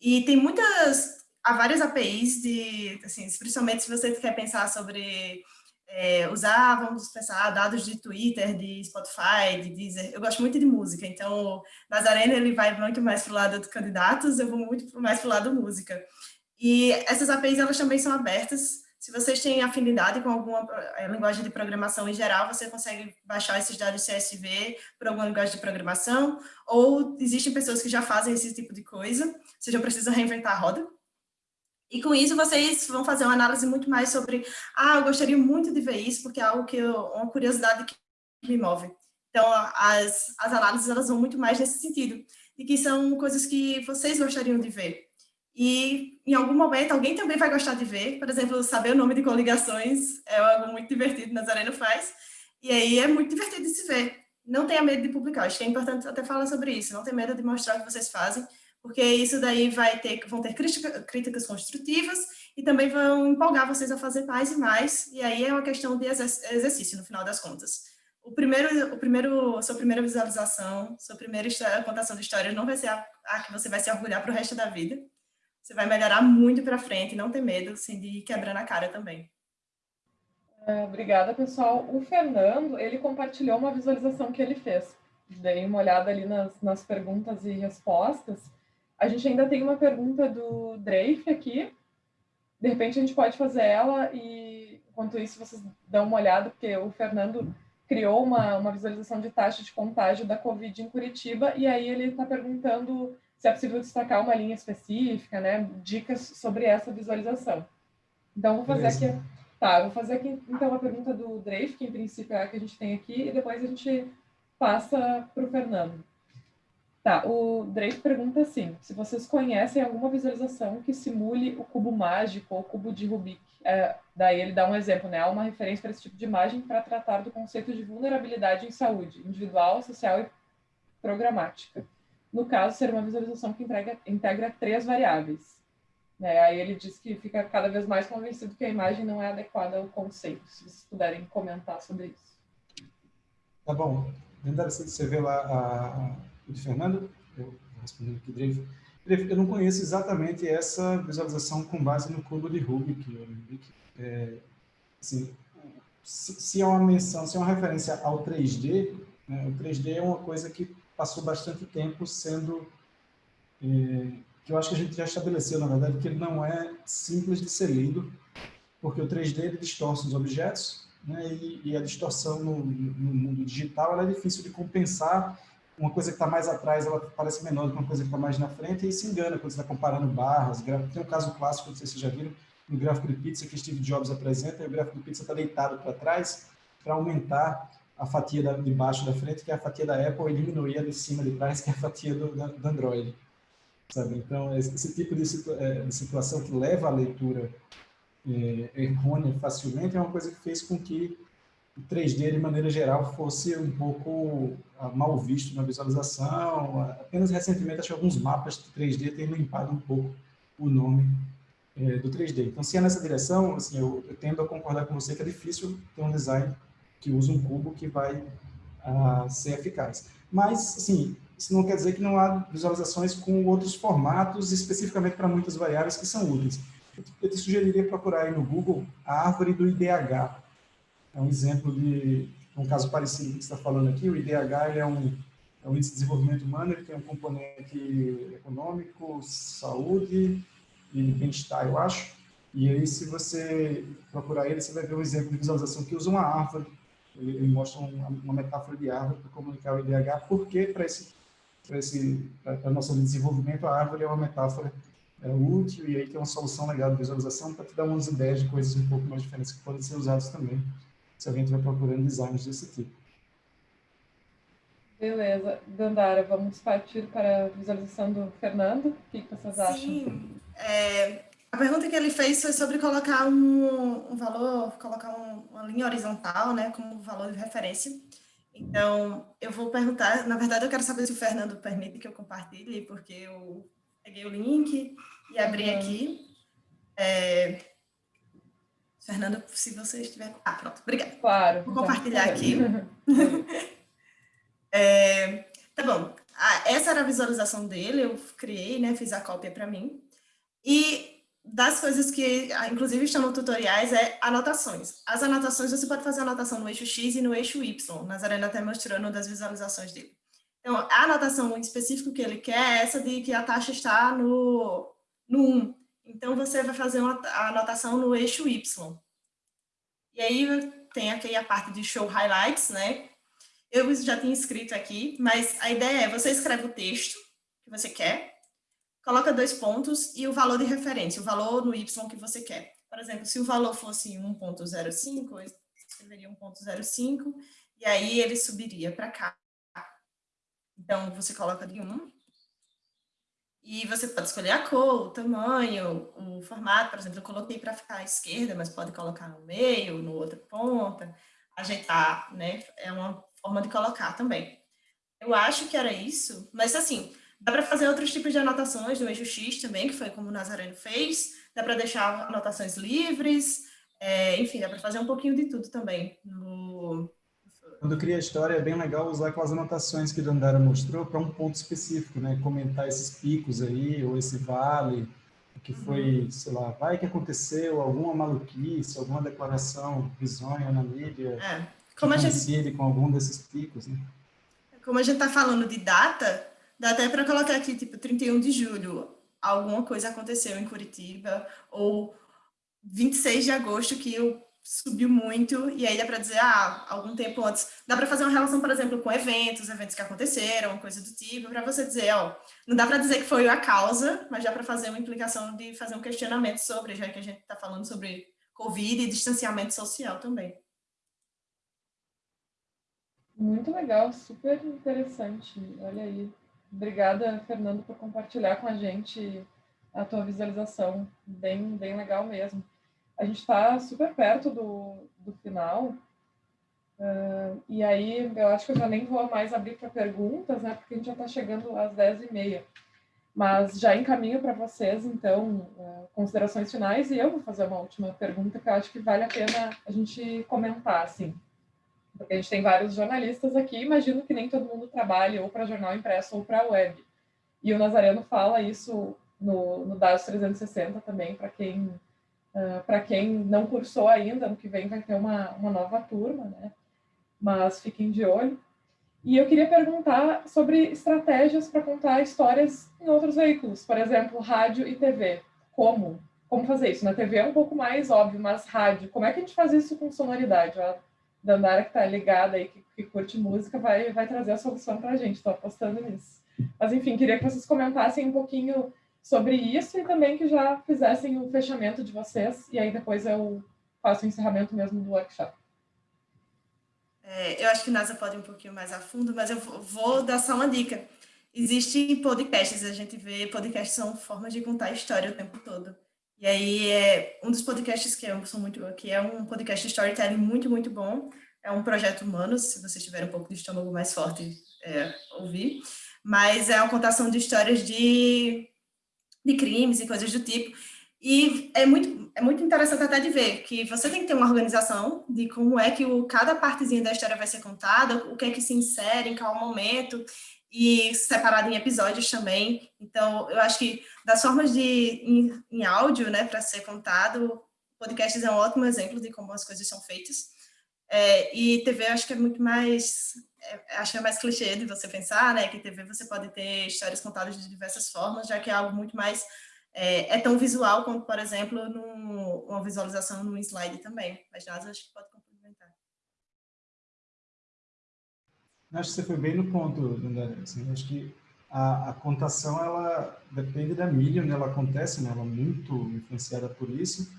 E tem muitas, há várias APIs de, assim, principalmente se você quer pensar sobre é, vamos pensar, dados de Twitter, de Spotify, de Deezer. Eu gosto muito de música, então Nazareno ele vai muito mais para o lado de candidatos, eu vou muito mais para o lado música. E essas APIs, elas também são abertas. Se vocês têm afinidade com alguma é, linguagem de programação em geral, você consegue baixar esses dados CSV por alguma linguagem de programação, ou existem pessoas que já fazem esse tipo de coisa, você já precisa reinventar a roda, e com isso vocês vão fazer uma análise muito mais sobre, ah, eu gostaria muito de ver isso, porque é algo que eu, uma curiosidade que me move. Então, as, as análises elas vão muito mais nesse sentido, de que são coisas que vocês gostariam de ver. E em algum momento alguém também vai gostar de ver, por exemplo, saber o nome de coligações é algo muito divertido, Nazareno faz, e aí é muito divertido de se ver. Não tenha medo de publicar, acho que é importante até falar sobre isso, não tenha medo de mostrar o que vocês fazem, porque isso daí vai ter, vão ter crítica, críticas construtivas e também vão empolgar vocês a fazer mais e mais, e aí é uma questão de exercício, no final das contas. O primeiro, o primeiro, sua primeira visualização, sua primeira história, contação de histórias não vai ser a, a que você vai se orgulhar para o resto da vida. Você vai melhorar muito para frente, não ter medo assim, de ir quebrando a cara também. É, obrigada, pessoal. O Fernando, ele compartilhou uma visualização que ele fez. Dei uma olhada ali nas, nas perguntas e respostas. A gente ainda tem uma pergunta do Dreyf aqui. De repente, a gente pode fazer ela e, enquanto isso, vocês dão uma olhada, porque o Fernando criou uma, uma visualização de taxa de contágio da Covid em Curitiba, e aí ele está perguntando se é possível destacar uma linha específica, né? Dicas sobre essa visualização. Então, vou fazer Beleza. aqui Tá, vou fazer aqui então a pergunta do Drake, que em princípio é a que a gente tem aqui, e depois a gente passa para o Fernando. Tá, o Drake pergunta assim, se vocês conhecem alguma visualização que simule o cubo mágico ou o cubo de Rubik. É, daí ele dá um exemplo, né? Há uma referência para esse tipo de imagem para tratar do conceito de vulnerabilidade em saúde, individual, social e programática. No caso, ser uma visualização que integra, integra três variáveis. Né? Aí ele diz que fica cada vez mais convencido que a imagem não é adequada ao conceito. Se vocês puderem comentar sobre isso. Tá bom. Dentro você vê lá a, de Fernando, eu respondendo aqui, Drake. Eu não conheço exatamente essa visualização com base no cubo de Rubik. É, assim, se, é uma menção, se é uma referência ao 3D, né, o 3D é uma coisa que passou bastante tempo sendo é, que eu acho que a gente já estabeleceu, na verdade, que ele não é simples de ser lido, porque o 3D ele distorce os objetos, né, e, e a distorção no, no, mundo digital é difícil de compensar. Uma coisa que está mais atrás, ela parece menor do que uma coisa que está mais na frente, e se engana quando você está comparando barras. Tem um caso clássico, não sei se vocês já viram, no gráfico de pizza que Steve Jobs apresenta, e o gráfico de pizza está deitado para trás para aumentar a fatia da, de baixo da frente, que é a fatia da Apple, e diminuir a de cima de trás, que é a fatia do, do Android sabe? Então, esse tipo de, é, de situação que leva à leitura é, errônea facilmente é uma coisa que fez com que o 3D, de maneira geral, fosse um pouco ah, mal visto na visualização. Apenas recentemente, acho que alguns mapas de 3D têm limpado um pouco o nome é, do 3D. Então, se é nessa direção, assim, eu, eu, tendo a concordar com você que é difícil ter um design que usa um cubo que vai uh, ser eficaz. Mas, assim, isso não quer dizer que não há visualizações com outros formatos, especificamente para muitas variáveis que são úteis. Eu te sugeriria procurar aí no Google a árvore do IDH. É um exemplo de um caso parecido com o que está falando aqui. O IDH é um, é um índice de desenvolvimento humano, ele tem um componente econômico, saúde e bem-estar, eu acho. E aí, se você procurar ele, você vai ver um exemplo de visualização que usa uma árvore. Ele, ele mostra uma, uma metáfora de árvore para comunicar o IDH, porque para esse para esse para nosso desenvolvimento, a árvore é uma metáfora é, útil e aí tem uma solução legal de visualização para te dar umas ideias de coisas um pouco mais diferentes que podem ser usadas também, se alguém estiver procurando designs desse tipo. Beleza. Dandara, vamos partir para a visualização do Fernando. O que vocês acham? Sim. É, a pergunta que ele fez foi sobre colocar um, um valor, colocar um, uma linha horizontal, né, como valor de referência. Então, eu vou perguntar, na verdade, eu quero saber se o Fernando permite que eu compartilhe, porque eu peguei o link e abri uhum. aqui. É... Fernando, se você estiver... Ah, pronto, obrigada. Claro. Vou compartilhar aqui. é... Tá bom. Ah, essa era a visualização dele, eu criei, né, fiz a cópia para mim. E das coisas que, ah, inclusive, estão no tutoriais é anotações. As anotações, você pode fazer anotação no eixo X e no eixo Y. Nazarena até mostrando das visualizações dele. Então, a anotação específica que ele quer é essa de que a taxa está no, no 1. Então, você vai fazer uma, a anotação no eixo Y. E aí, tem aqui a parte de show highlights, né? Eu já tinha escrito aqui, mas a ideia é, você escreve o texto que você quer, coloca dois pontos e o valor de referência, o valor no Y que você quer. Por exemplo, se o valor fosse 1.05, eu escreveria 1.05, e aí ele subiria para cá. Então, você coloca de 1, e você pode escolher a cor, o tamanho, o formato, por exemplo, eu coloquei para ficar à esquerda, mas pode colocar no meio, no outra ponta, ajeitar, né? É uma forma de colocar também. Eu acho que era isso, mas assim, Dá para fazer outros tipos de anotações no eixo X também, que foi como o Nazareno fez. Dá para deixar anotações livres. É, enfim, dá para fazer um pouquinho de tudo também. No... Quando cria a história, é bem legal usar aquelas anotações que a Dandara mostrou para um ponto específico, né? Comentar esses picos aí, ou esse vale, que foi, uhum. sei lá, vai que aconteceu alguma maluquice, alguma declaração risonha na mídia, é. Como a gente... com algum desses picos, né? Como a gente está falando de data, Dá até para colocar aqui, tipo, 31 de julho, alguma coisa aconteceu em Curitiba, ou 26 de agosto, que eu subiu muito, e aí dá para dizer, ah, algum tempo antes. Dá para fazer uma relação, por exemplo, com eventos, eventos que aconteceram, coisa do tipo, para você dizer, ó, não dá para dizer que foi a causa, mas dá para fazer uma implicação de fazer um questionamento sobre, já que a gente está falando sobre Covid e distanciamento social também. Muito legal, super interessante. Olha aí, Obrigada, Fernando, por compartilhar com a gente a tua visualização. Bem, bem legal mesmo. A gente está super perto do, do final. Uh, e aí, eu acho que eu já nem vou mais abrir para perguntas, né? Porque a gente já está chegando às 10h30. Mas já encaminho para vocês, então, uh, considerações finais. E eu vou fazer uma última pergunta que eu acho que vale a pena a gente comentar, assim porque a gente tem vários jornalistas aqui, imagino que nem todo mundo trabalhe ou para jornal impresso ou para web. E o Nazareno fala isso no, no Dados 360 também, para quem, uh, para quem não cursou ainda, no que vem vai ter uma, uma nova turma, né? Mas fiquem de olho. E eu queria perguntar sobre estratégias para contar histórias em outros veículos, por exemplo, rádio e TV. Como? Como fazer isso? Na TV é um pouco mais óbvio, mas rádio, como é que a gente faz isso com sonoridade? Dandara, que está ligada aí, que, que, curte música, vai, vai trazer a solução para a gente. Estou apostando nisso. Mas, enfim, queria que vocês comentassem um pouquinho sobre isso e também que já fizessem o fechamento de vocês, e aí depois eu faço o encerramento mesmo do workshop. É, eu acho que NASA pode ir um pouquinho mais a fundo, mas eu vou dar só uma dica. Existem podcasts, a gente vê podcasts são formas de contar história o tempo todo. E aí, é, um dos podcasts que eu sou muito, que é um podcast de storytelling muito, muito bom, é um projeto Humanos, se vocês tiverem um pouco de estômago mais forte, é, ouvir, mas é uma contação de histórias de, de crimes e coisas do tipo, e é muito, é muito interessante até de ver que você tem que ter uma organização de como é que o, cada partezinha da história vai ser contada, o que é que se insere em qual momento, e separado em episódios também. Então, eu acho que das formas de em, em áudio, né, para ser contado, podcasts é um ótimo exemplo de como as coisas são feitas. É, e TV, acho que é muito mais, acho que é mais clichê de você pensar, né, que TV você pode ter histórias contadas de diversas formas, já que é algo muito mais, é, é tão visual quanto, por exemplo, num, uma visualização num slide também. Mas, nada, acho que pode Acho que você foi bem no ponto, Dandara. Assim, acho que a, a, contação, ela depende da mídia onde ela acontece, né? ela é muito influenciada por isso,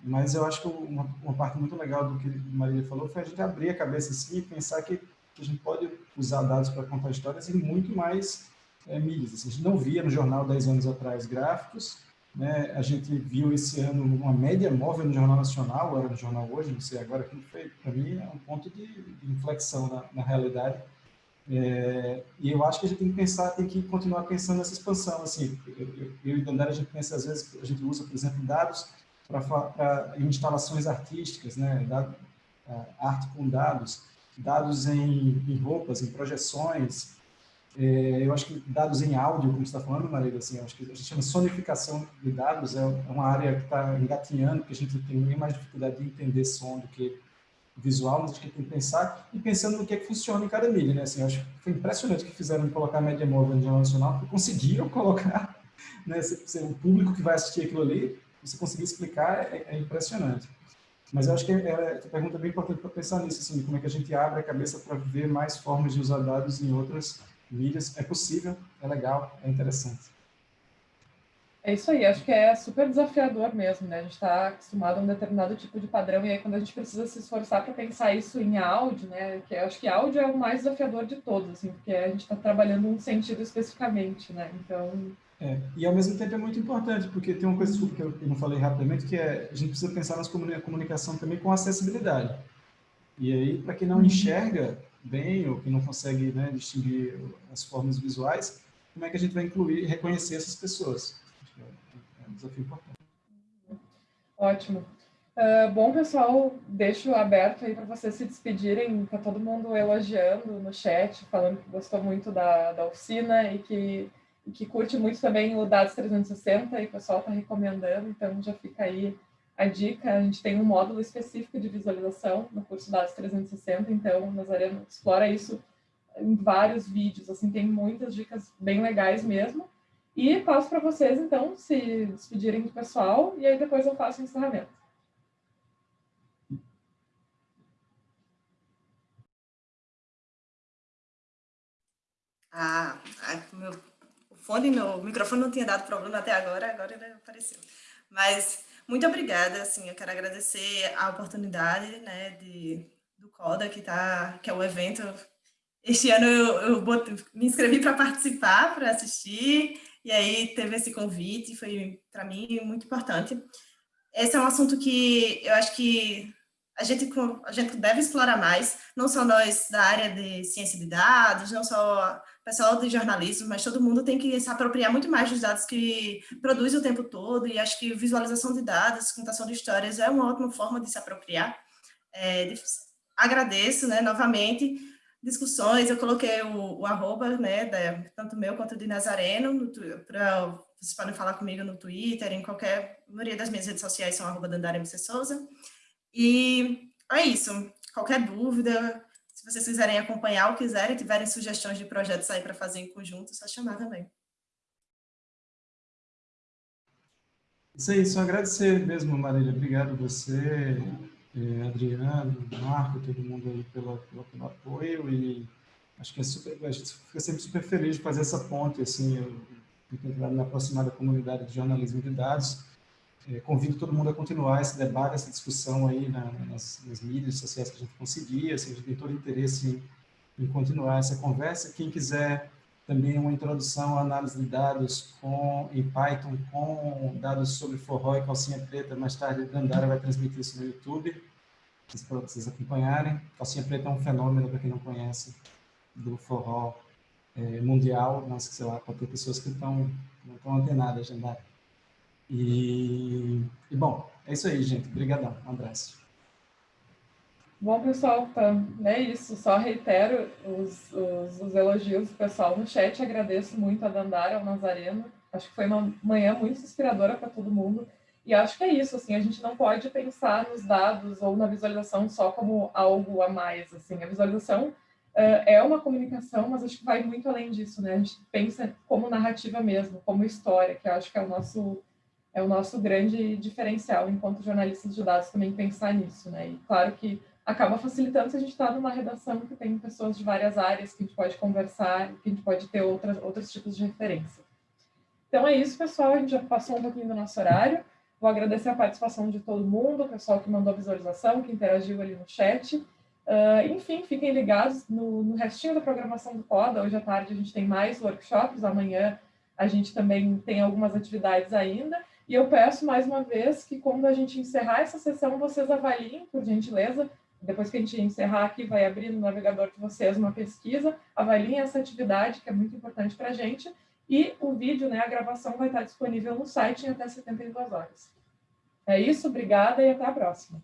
mas eu acho que uma, uma parte muito legal do que a Maria falou foi a gente abrir a cabeça assim e pensar que, que a gente pode usar dados para contar histórias em muito mais é. Assim, a gente não via no jornal 10 anos atrás gráficos, né? a gente viu esse ano uma média móvel no Jornal Nacional, era no Jornal Hoje, não sei agora, que foi, para mim, é um ponto de, inflexão na, na realidade, é, e eu acho que a gente tem que pensar, tem que continuar pensando nessa expansão. Assim, eu, eu, e Dandara, a gente pensa, às vezes, a gente usa, por exemplo, dados para instalações artísticas, né? Dado, arte com dados, dados em, em roupas, em projeções. É, eu acho que dados em áudio, como você está falando, Maria, assim, acho que a gente chama sonificação de dados, é, é uma área que está engatinhando, que a gente tem bem mais dificuldade de entender som do que visual, mas acho que tem que pensar e pensando no que é que funciona em cada mídia, né? Assim, acho que foi impressionante que fizeram colocar a média móvel no Jornal Nacional, porque conseguiram colocar, né? o público que vai assistir aquilo ali, você conseguir explicar é, é impressionante. Mas eu acho que é, é, a pergunta é bem importante para pensar nisso, assim, como é que a gente abre a cabeça para ver mais formas de usar dados em outras mídias. É possível, é legal, é interessante. É isso aí, acho que é super desafiador mesmo, né? A gente está acostumado a um determinado tipo de padrão, e aí quando a gente precisa se esforçar para pensar isso em áudio, né? Que acho que áudio é o mais desafiador de todos, assim, porque a gente está trabalhando um sentido especificamente, né? Então. É, e ao mesmo tempo é muito importante, porque tem uma coisa que eu não falei rapidamente, que é a gente precisa pensar na comunicação também com acessibilidade. E aí, para quem não uhum. enxerga bem ou que não consegue né, distinguir as formas visuais, como é que a gente vai incluir e reconhecer essas pessoas. É, é um desafio importante. Ótimo. Uh, bom, pessoal, deixo aberto aí para vocês se despedirem, tá todo mundo elogiando no chat, falando que gostou muito da, da oficina e que, que curte muito também o Dados 360 e o pessoal está recomendando, então já fica aí a dica, a gente tem um módulo específico de visualização no curso Dados 360, então Nazareno explora isso em vários vídeos, assim, tem muitas dicas bem legais mesmo. E passo para vocês, então, se despedirem do pessoal, e aí depois eu faço o encerramento. Ah, meu, fone, meu microfone não tinha dado problema até agora, agora ele apareceu. Mas muito obrigada, assim, eu quero agradecer a oportunidade, né, de, do CODA, que, tá, que é o evento. Este ano eu, eu me inscrevi para participar, para assistir, e aí teve esse convite, foi, para mim, muito importante. Esse é um assunto que eu acho que a gente, a gente deve explorar mais, não só nós da área de ciência de dados, não só pessoal de jornalismo, mas todo mundo tem que se apropriar muito mais dos dados que produz o tempo todo, e acho que visualização de dados, contação de histórias é uma ótima forma de se apropriar. É, de, agradeço, né, novamente, discussões, eu coloquei o, o arroba, né, da, tanto meu quanto de Nazareno, para vocês podem falar comigo no Twitter, em qualquer, a maioria das minhas redes sociais são arroba Dandara MC Souza, e é isso, qualquer dúvida, se vocês quiserem acompanhar ou quiserem, tiverem sugestões de projetos aí para fazer em conjunto, é só chamar também. Isso aí, só agradecer mesmo, Marília. Obrigado você, eh, Adriano, Marco, todo mundo aí pelo, pelo, pelo, apoio e acho que é super, a gente fica sempre super feliz de fazer essa ponte, assim, eu fico na aproximada comunidade de jornalismo de dados é, convido todo mundo a continuar esse debate, essa discussão aí na, nas, nas, mídias sociais que a gente conseguir, assim, a gente tem todo interesse em, em continuar essa conversa. Quem quiser também uma introdução à análise de dados com, em Python com dados sobre forró e calcinha preta, mais tarde Dandara vai transmitir isso no YouTube, para vocês acompanharem. Calcinha preta é um fenômeno, para quem não conhece, do forró é, mundial, mas, sei lá, pode ter pessoas que estão, não estão antenadas, Dandara. E, e, bom, é isso aí, gente. Obrigadão. Um abraço. Bom, pessoal, tá, é isso. Só reitero os, os, os elogios do pessoal no chat. Agradeço muito a Dandara, ao Nazareno. Acho que foi uma manhã muito inspiradora para todo mundo. E acho que é isso, assim, a gente não pode pensar nos dados ou na visualização só como algo a mais, assim. A visualização uh, é uma comunicação, mas acho que vai muito além disso, né? A gente pensa como narrativa mesmo, como história, que acho que é o nosso é o nosso grande diferencial enquanto jornalistas de dados também pensar nisso, né? E claro que acaba facilitando se a gente está numa redação que tem pessoas de várias áreas que a gente pode conversar, que a gente pode ter outras, outros tipos de referência. Então é isso, pessoal. A gente já passou um pouquinho do nosso horário. Vou agradecer a participação de todo mundo, o pessoal que mandou visualização, que interagiu ali no chat. Uh, enfim, fiquem ligados no, no restinho da programação do CODA. Hoje à tarde a gente tem mais workshops, amanhã a gente também tem algumas atividades ainda. E eu peço mais uma vez que quando a gente encerrar essa sessão, vocês avaliem, por gentileza, depois que a gente encerrar aqui, vai abrir no navegador de vocês uma pesquisa, avaliem essa atividade, que é muito importante para a gente, e o vídeo, né, a gravação vai estar disponível no site em até 72 horas. É isso, obrigada e até a próxima.